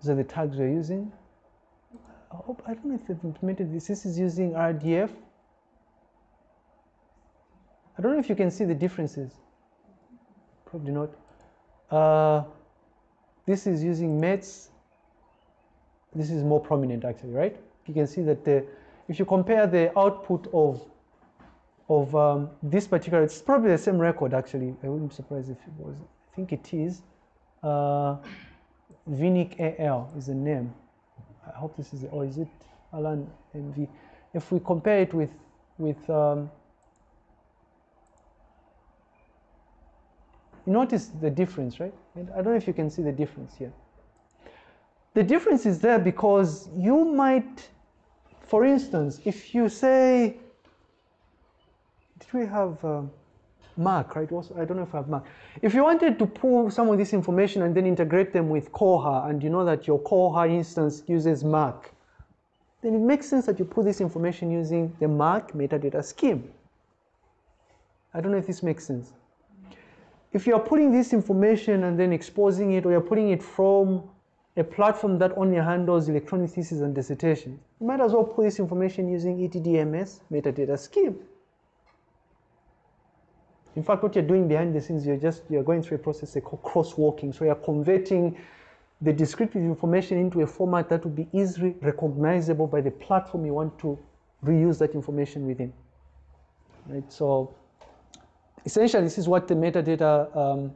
These are the tags we're using. I, hope, I don't know if they've implemented this. This is using RDF. I don't know if you can see the differences. Probably not. Uh, this is using METS. This is more prominent actually, right? You can see that the, if you compare the output of of um, this particular, it's probably the same record actually. I wouldn't be surprised if it was. I think it is. Uh, Vinic AL is the name. I hope this is, or is it Alan MV? If we compare it with with um, you notice the difference, right? And I don't know if you can see the difference here. The difference is there because you might, for instance, if you say, did we have um, MARC, right? I don't know if I have MARC. If you wanted to pull some of this information and then integrate them with Koha, and you know that your Koha instance uses MARC, then it makes sense that you pull this information using the MARC metadata scheme. I don't know if this makes sense. If you are putting this information and then exposing it, or you're putting it from a platform that only handles electronic thesis and dissertation, you might as well put this information using ETDMS metadata scheme. In fact, what you're doing behind the scenes, you're just you're going through a process called crosswalking. So you're converting the descriptive information into a format that will be easily recognizable by the platform you want to reuse that information within. Right. So essentially, this is what the metadata, um,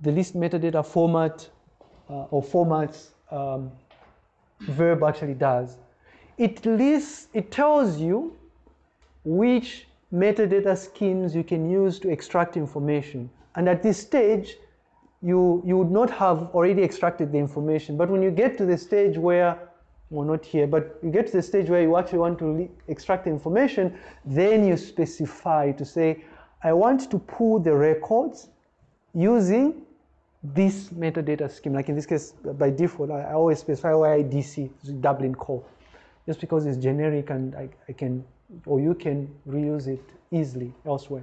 the list metadata format or formats um, verb actually does. It lists, it tells you which metadata schemes you can use to extract information. And at this stage, you, you would not have already extracted the information. But when you get to the stage where, well, not here, but you get to the stage where you actually want to extract the information, then you specify to say, I want to pull the records using this metadata scheme, like in this case, by default, I, I always specify OIDC, Dublin core, just because it's generic and I, I can, or you can reuse it easily elsewhere.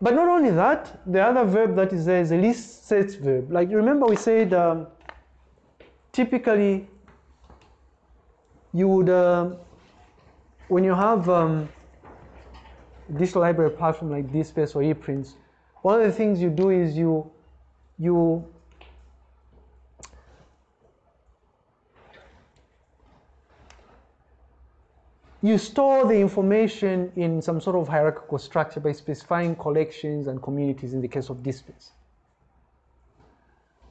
But not only that, the other verb that is there is a list sets verb. Like remember we said um, typically you would, um, when you have um, library platform like DSpace or ePrints, one of the things you do is you, you you store the information in some sort of hierarchical structure by specifying collections and communities in the case of DSpace.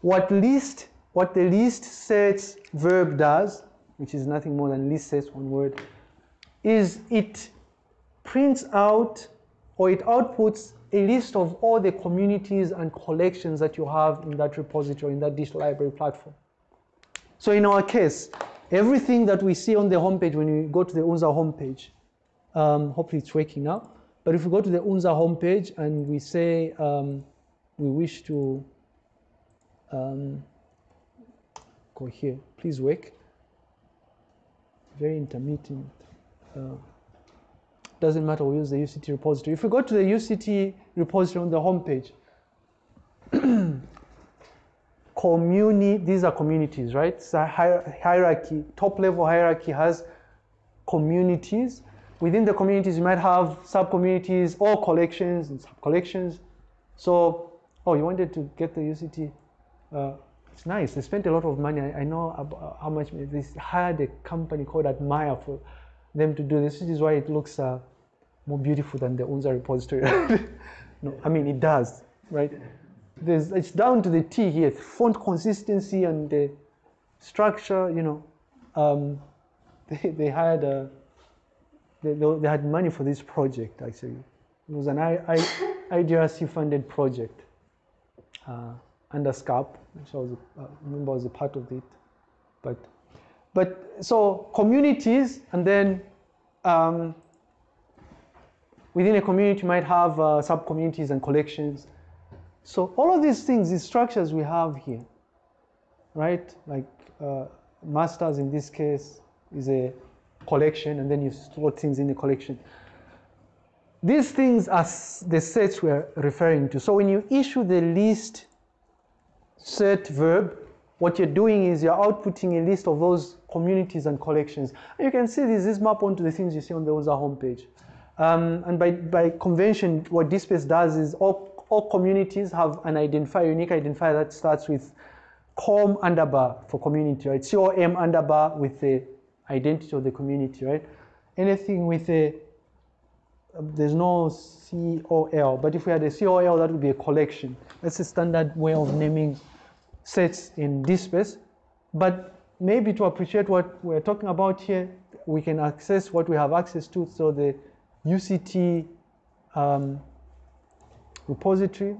What list, what the list sets verb does, which is nothing more than list sets one word, is it prints out or it outputs a list of all the communities and collections that you have in that repository, in that digital library platform. So in our case, everything that we see on the homepage when we go to the UNZA homepage, um, hopefully it's working now, but if we go to the UNZA homepage and we say um, we wish to um, go here, please work. Very intermittent. Uh, doesn't matter, we use the UCT repository. If we go to the UCT repository on the homepage, communi, these are communities, right? It's a hierarchy, top level hierarchy has communities. Within the communities, you might have sub-communities or collections and sub-collections. So, oh, you wanted to get the UCT. Uh, it's nice. They spent a lot of money. I, I know how much they hired a company called Atmire for them to do this. This is why it looks uh, more beautiful than the UNZA repository. no, I mean, it does, right? There's, it's down to the T here, font consistency and the structure, you know. Um, they, they had a, they, they had money for this project, actually. It was an I, I, IDRC funded project uh, under SCAP, which I was, uh, remember I was a part of it. But, but so communities and then um, within a community you might have uh, sub-communities and collections. So all of these things, these structures we have here, right? Like uh, masters in this case is a collection and then you store things in the collection. These things are the sets we're referring to. So when you issue the list set verb, what you're doing is you're outputting a list of those communities and collections. And you can see this, this map onto the things you see on the UNZA homepage. Um, and by, by convention, what DSpace does is all, all communities have an identifier, unique identifier that starts with com underbar for community, right? COM underbar with the identity of the community, right? Anything with a, there's no COL, but if we had a COL, that would be a collection. That's a standard way of naming sets in DSpace. But maybe to appreciate what we're talking about here, we can access what we have access to. So the UCT um, repository.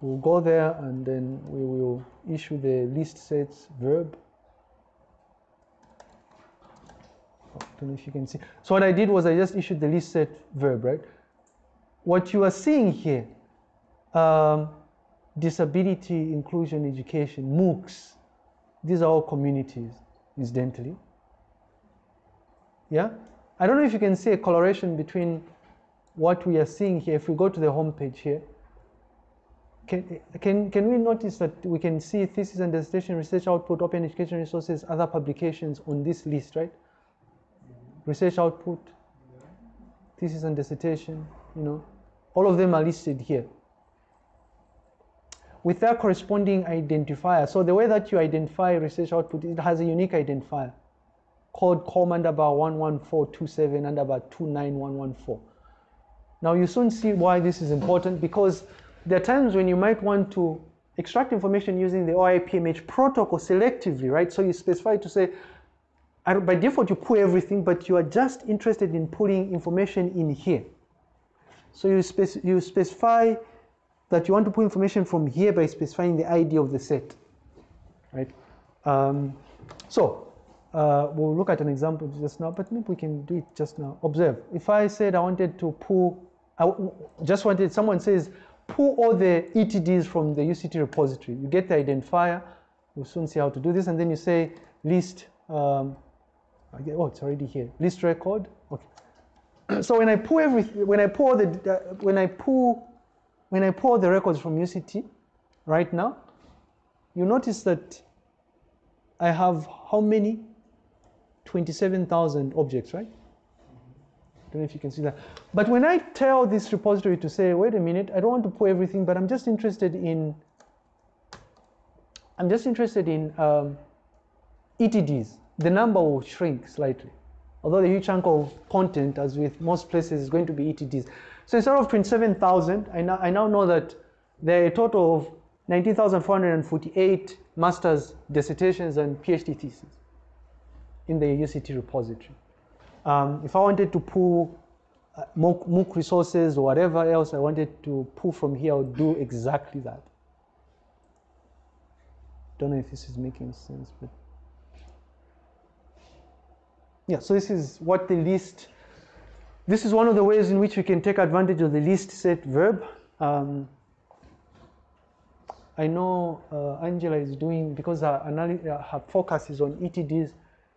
We'll go there and then we will issue the list sets verb. Don't know if you can see. So what I did was I just issued the list set verb, right? What you are seeing here, um, disability, inclusion, education, MOOCs, these are all communities, incidentally. Yeah? I don't know if you can see a coloration between what we are seeing here. If we go to the home page here, can, can, can we notice that we can see thesis and dissertation, research output, open education resources, other publications on this list, right? Research output, thesis and dissertation, you know, all of them are listed here with their corresponding identifier. So the way that you identify research output, it has a unique identifier called com underbar 11427 underbar 29114. Now you soon see why this is important because there are times when you might want to extract information using the OAI-PMH protocol selectively, right? So you specify to say, by default you pull everything, but you are just interested in pulling information in here. So you, spec you specify that you want to pull information from here by specifying the ID of the set, right? Um, so uh, we'll look at an example just now, but maybe we can do it just now. Observe, if I said I wanted to pull, I just wanted, someone says, pull all the ETDs from the UCT repository. You get the identifier. We'll soon see how to do this. And then you say list, um, get- oh, it's already here. List record. Okay. So when I pull everything, when I pull the, uh, when I pull, when I pull the records from UCT, right now, you notice that I have how many? 27,000 objects, right? I don't know if you can see that. But when I tell this repository to say, wait a minute, I don't want to pull everything, but I'm just interested in, I'm just interested in um, ETDs, the number will shrink slightly. Although the huge chunk of content, as with most places, is going to be ETDs. So instead of 27,000, I now, I now know that there are a total of 19,448 master's dissertations and PhD theses in the UCT repository. Um, if I wanted to pull uh, MOOC, resources or whatever else I wanted to pull from here, I would do exactly that. Don't know if this is making sense, but yeah. So this is what the list. This is one of the ways in which we can take advantage of the list set verb. Um, I know uh, Angela is doing because her, her focus is on ETDs.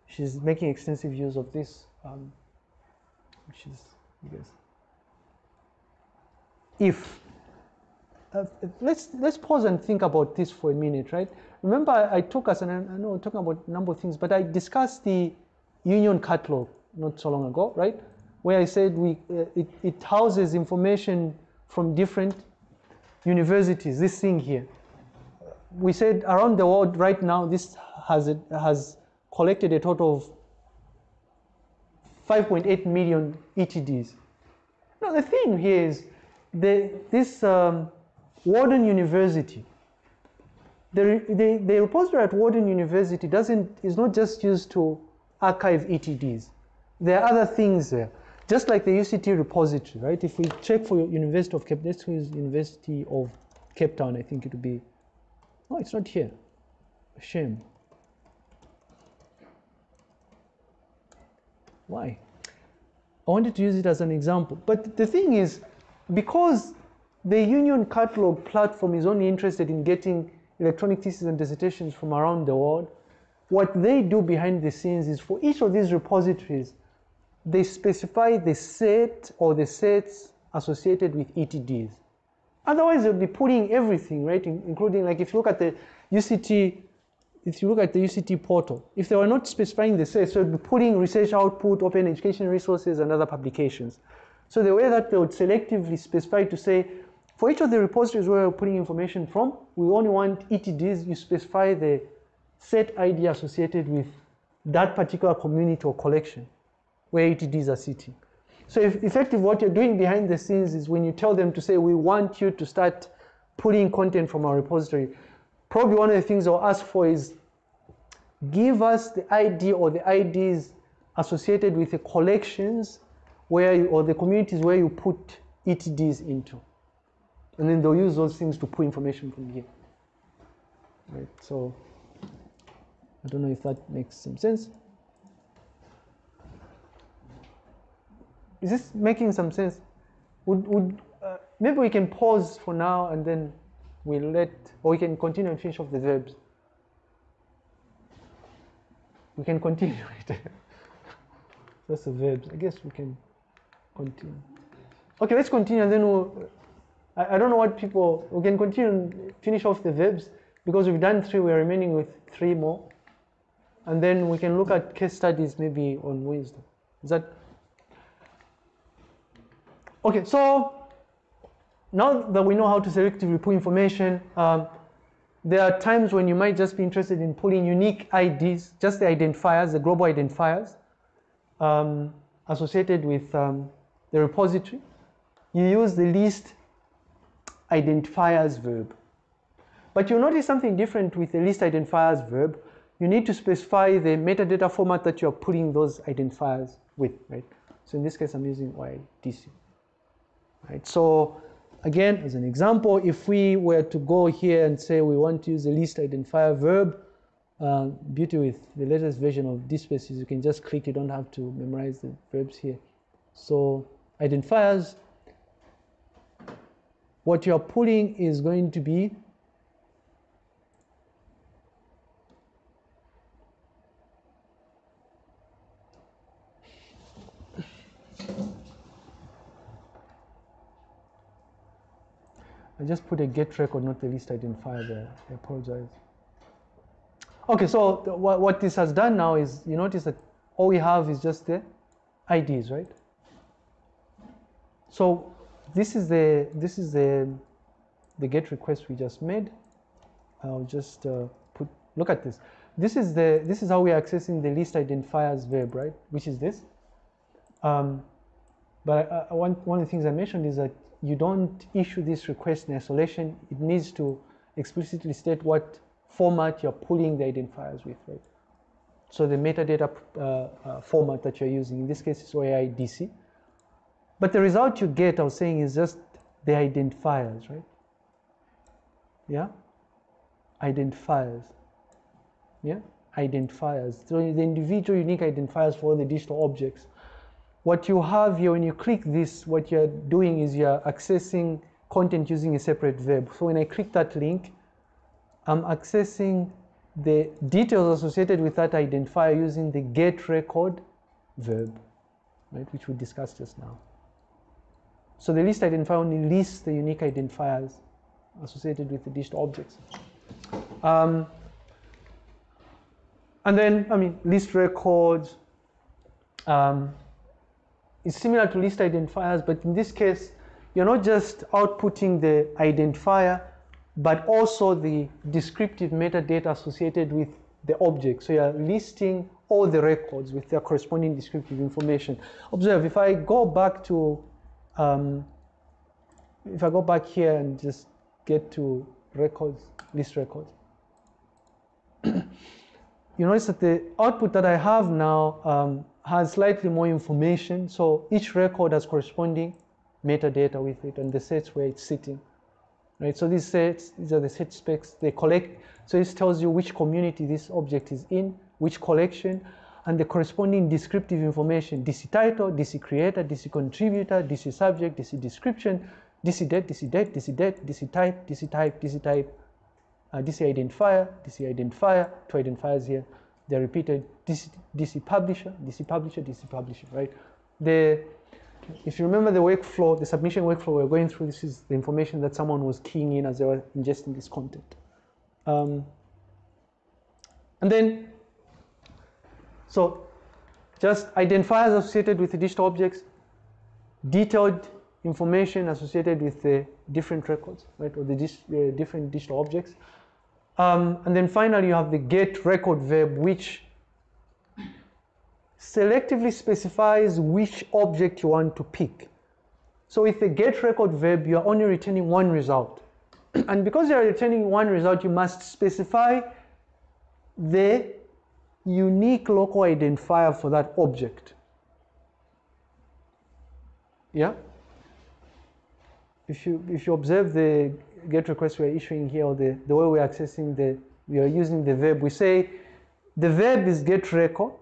She's making extensive use of this um, which is, I guess, if. Uh, let's let's pause and think about this for a minute, right? Remember, I, I took us, and I, I know we're talking about a number of things, but I discussed the union catalog not so long ago, right? Where I said we uh, it, it houses information from different universities. This thing here, we said around the world right now, this has a, has collected a total of 5.8 million ETDs. Now the thing here is the, this um, Warden University, the, the, the repository at Warden University doesn't, is not just used to archive ETDs. There are other things there. Just like the UCT repository, right? If we check for University of Cape, let's use University of Cape Town, I think it would be, oh, it's not here. Shame. Why? I wanted to use it as an example. But the thing is, because the Union Catalog platform is only interested in getting electronic theses and dissertations from around the world, what they do behind the scenes is for each of these repositories, they specify the set or the sets associated with ETDs. Otherwise, they'll be putting everything, right? In- including, like, if you look at the UCT if you look at the UCT portal, if they were not specifying the sets, they would be putting research output, open education resources, and other publications. So the way that they would selectively specify to say, for each of the repositories where we're putting information from, we only want ETDs, you specify the set ID associated with that particular community or collection where ETDs are sitting. So if effective what you're doing behind the scenes is when you tell them to say, we want you to start putting content from our repository, probably one of the things they'll ask for is give us the ID or the IDs associated with the collections where you, or the communities where you put ETDs into. And then they'll use those things to pull information from here. Right, so I don't know if that makes some sense. Is this making some sense? Would, would uh, maybe we can pause for now and then we'll let, or we can continue and finish off the verbs. We can continue it. That's the verbs. I guess we can continue. Okay, let's continue and then we'll, I, I don't know what people, we can continue and finish off the verbs because we've done three, we're remaining with three more. And then we can look at case studies maybe on wisdom. Is that? Okay, so now that we know how to selectively pull information, um, there are times when you might just be interested in pulling unique IDs, just the identifiers, the global identifiers um, associated with um, the repository. You use the list identifiers verb. But you'll notice something different with the list identifiers verb. You need to specify the metadata format that you're pulling those identifiers with, right? So in this case, I'm using YDC. Right, so again, as an example, if we were to go here and say we want to use the list identifier verb, uh, beauty with the latest version of DSpace is you can just click, you don't have to memorize the verbs here. So identifiers, what you're pulling is going to be I just put a get record, not the list identifier there. I apologize. Okay, so the- what, what this has done now is you notice that all we have is just the IDs, right? So this is the this is the the get request we just made. I'll just uh, put look at this. This is the this is how we are accessing the list identifiers verb, right? Which is this. Um, but I, I want, one of the things I mentioned is that you don't issue this request in isolation. It needs to explicitly state what format you're pulling the identifiers with, right? So the metadata uh, uh, format that you're using, in this case is OAI-DC. But the result you get, I was saying, is just the identifiers, right? Yeah? Identifiers. Yeah? Identifiers. So the individual unique identifiers for all the digital objects what you have here when you click this what you're doing is you're accessing content using a separate verb. So when i click that link i'm accessing the details associated with that identifier using the get record verb right which we discussed just now. So the list identifier only lists the unique identifiers associated with the digital objects. Um, and then i mean list records um, is similar to list identifiers, but in this case, you're not just outputting the identifier, but also the descriptive metadata associated with the object. So you're listing all the records with their corresponding descriptive information. Observe, if I go back to, um, if I go back here and just get to records, list records, you notice that the output that I have now um, has slightly more information. So each record has corresponding metadata with it and the sets where it's sitting. Right? So these sets, these are the set specs they collect. So this tells you which community this object is in, which collection, and the corresponding descriptive information, DC title, DC creator, DC contributor, DC subject, DC description, DC date, DC date, DC date, DC type, DC type, DC type, uh, DC identifier, DC identifier, two identifiers here, they're repeated, DC, DC publisher, DC publisher, DC publisher, right? The, if you remember the workflow, the submission workflow we're going through, this is the information that someone was keying in as they were ingesting this content. Um, and then, so just identifiers associated with digital objects, detailed information associated with the different records, right, or the uh, different digital objects. Um, and then finally, you have the get record verb, which selectively specifies which object you want to pick. So with the get record verb, you are only returning one result. and because you are returning one result, you must specify the unique local identifier for that object. Yeah? If you, if you observe the get request we're issuing here, or the, the way we're accessing the, we are using the verb, we say the verb is get record.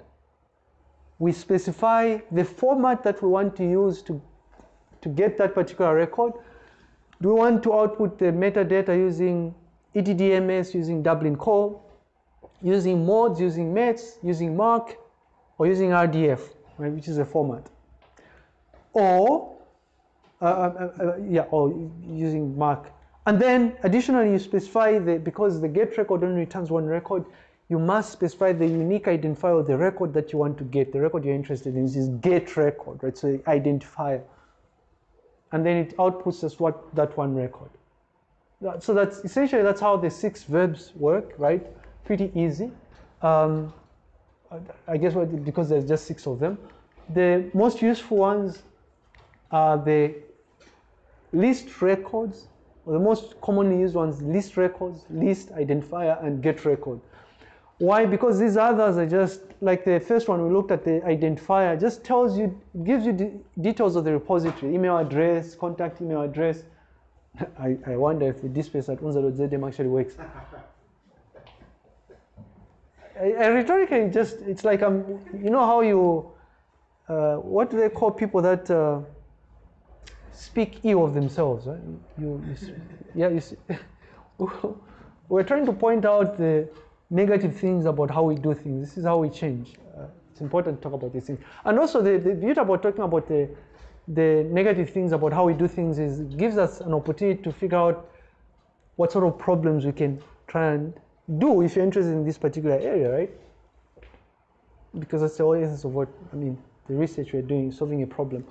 We specify the format that we want to use to, to get that particular record. Do we want to output the metadata using ETDMS, using Dublin Core, using MODS, using METS, using MARC, or using RDF, right, which is a format? Or, uh, uh, uh, yeah, or using MARC. And then additionally, you specify the, because the get record only returns one record, you must specify the unique identifier of the record that you want to get. The record you're interested in is get record, right? So identifier. And then it outputs us what that one record. So that's essentially that's how the six verbs work, right? Pretty easy. Um, I guess what, because there's just six of them. The most useful ones are the list records, or the most commonly used ones, list records, list identifier, and get record. Why? Because these others are just like the first one we looked at the identifier, just tells you, gives you de details of the repository, email address, contact email address. I, I wonder if the dspace at unza.zm actually works. I, I rhetorically just, it's like, I'm, you know how you, uh, what do they call people that, uh, speak ill of themselves. Right? You, you yeah, you. We're trying to point out the negative things about how we do things. This is how we change. Uh, it's important to talk about these things. And also, the, the beauty about talking about the, the negative things about how we do things is gives us an opportunity to figure out what sort of problems we can try and do if you're interested in this particular area, right? Because that's the essence of what, I mean, the research we're doing, solving a problem.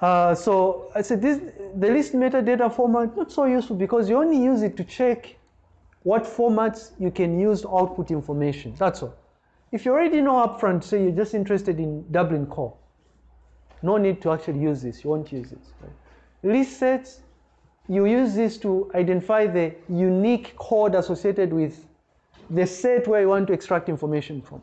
Uh, so I said this, the list metadata format, not so useful because you only use it to check what formats you can use to output information, that's all. If you already know upfront, say you're just interested in Dublin core, no need to actually use this, you won't use this. Right? List sets, you use this to identify the unique code associated with the set where you want to extract information from.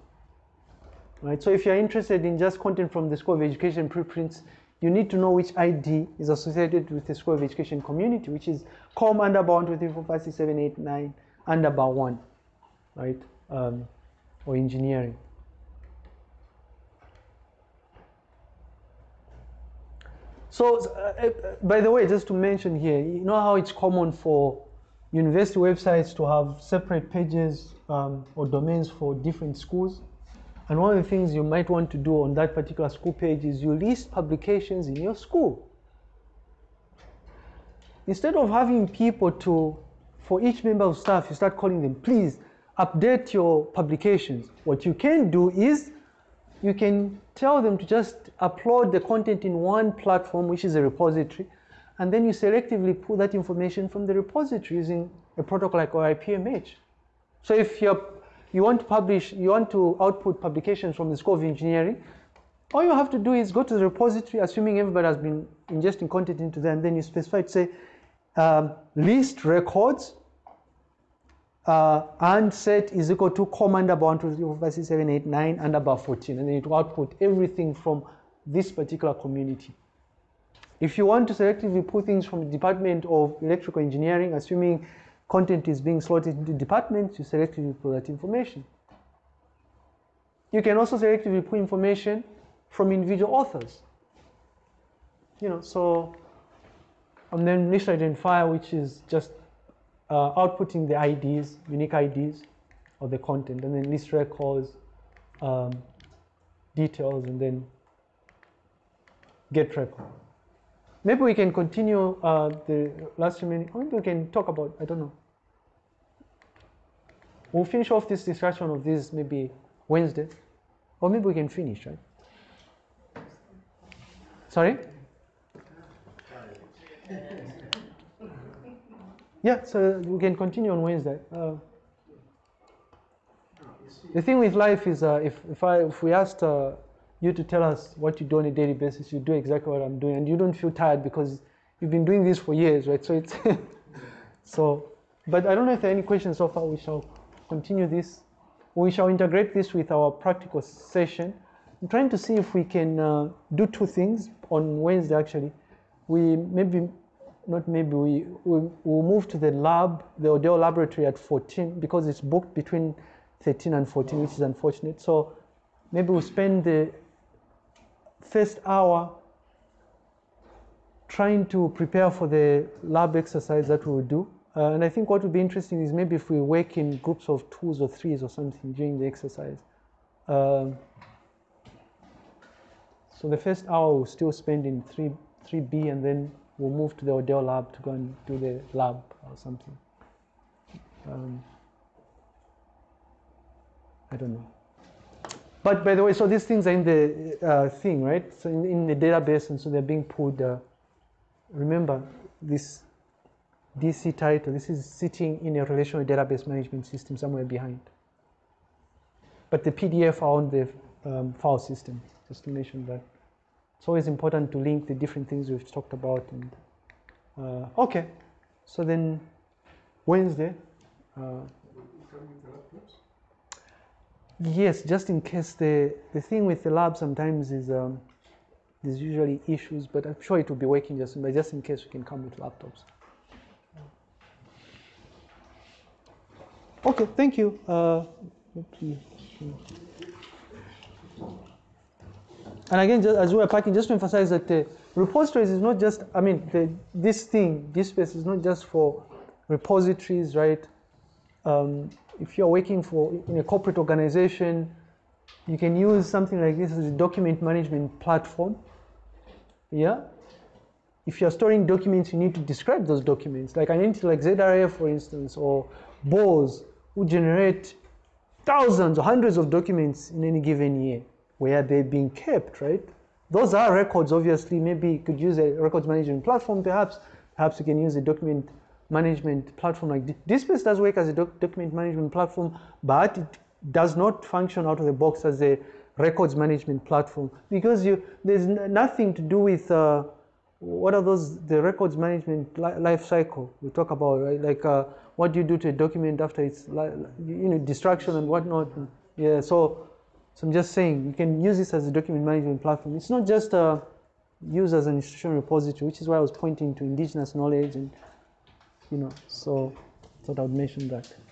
Right? So if you're interested in just content from the School of Education preprints, you need to know which ID is associated with the School of Education community, which is COM underbar 1, 2, 3, 4, 5, 6, 7, 8, 9, underbar 1, right? Um, or engineering. So, uh, uh, by the way, just to mention here, you know how it's common for university websites to have separate pages um, or domains for different schools? And one of the things you might want to do on that particular school page is you list publications in your school. Instead of having people to, for each member of staff, you start calling them, please update your publications. What you can do is you can tell them to just upload the content in one platform, which is a repository, and then you selectively pull that information from the repository using a protocol like OAI-PMH. So if you're, you want to publish, you want to output publications from the School of Engineering, all you have to do is go to the repository, assuming everybody has been ingesting content into there, and then you specify to say, um, list records uh, and set is equal to com underbar 1, 2, 3, 4, 5, 6, 7, 8, 9, underbar 14. And then it will output everything from this particular community. If you want to selectively pull things from the Department of Electrical Engineering, assuming content is being slotted into departments, you selectively pull that information. You can also selectively pull information from individual authors. You know, so, and then list identifier, which is just uh, outputting the IDs, unique IDs of the content, and then list records, um, details, and then get record. Maybe we can continue uh, the last remaining, or maybe we can talk about, I don't know. We'll finish off this discussion of this maybe Wednesday, or maybe we can finish, right? Sorry? Yeah, so we can continue on Wednesday. Uh, the thing with life is, uh, if if I if we asked uh, you to tell us what you do on a daily basis, you do exactly what I'm doing, and you don't feel tired because you've been doing this for years, right? So it's so. But I don't know if there are any questions so far. We shall continue this. We shall integrate this with our practical session. I'm trying to see if we can uh, do two things on Wednesday. Actually, we maybe not maybe we we will move to the lab, the Odell laboratory at 14 because it's booked between 13 and 14, which is unfortunate. So maybe we'll spend the first hour trying to prepare for the lab exercise that we will do. Uh, and I think what would be interesting is maybe if we work in groups of twos or threes or something during the exercise. Um, so the first hour we'll still spend in 3, 3B and then we'll move to the Odell lab to go and do the lab or something. Um, I don't know. But by the way, so these things are in the uh, thing, right? So in, in, the database, and so they're being pulled. Uh, remember this DC title. This is sitting in a relational database management system somewhere behind. But the PDF are on the um, file system. Just to mention that. It's always important to link the different things we've talked about. And uh, okay, so then Wednesday. Uh, yes, just in case the the thing with the lab sometimes is um, there's usually issues, but I'm sure it will be working just but just in case we can come with laptops. Okay, thank you. Uh, and again, just as we are packing, just to emphasize that uh, repositories is not just, I mean, the, this thing, DSpace is not just for repositories, right? Um, if you're working for in a corporate organization, you can use something like this as a document management platform. Yeah. If you're storing documents, you need to describe those documents. Like an entity like ZRF, for instance, or BOS, who generate thousands or hundreds of documents in any given year where they're being kept, right? Those are records, obviously. Maybe you could use a records management platform, perhaps. Perhaps you can use a document management platform like. DSpace does work as a doc document management platform, but it does not function out of the box as a records management platform because you there's nothing to do with uh, what are those the records management li life cycle we talk about right like uh, what do you do to a document after it's you know destruction and whatnot. Yeah so so I'm just saying you can use this as a document management platform. It's not just used as an institutional repository which is why I was pointing to indigenous knowledge and you know so thought I would mention that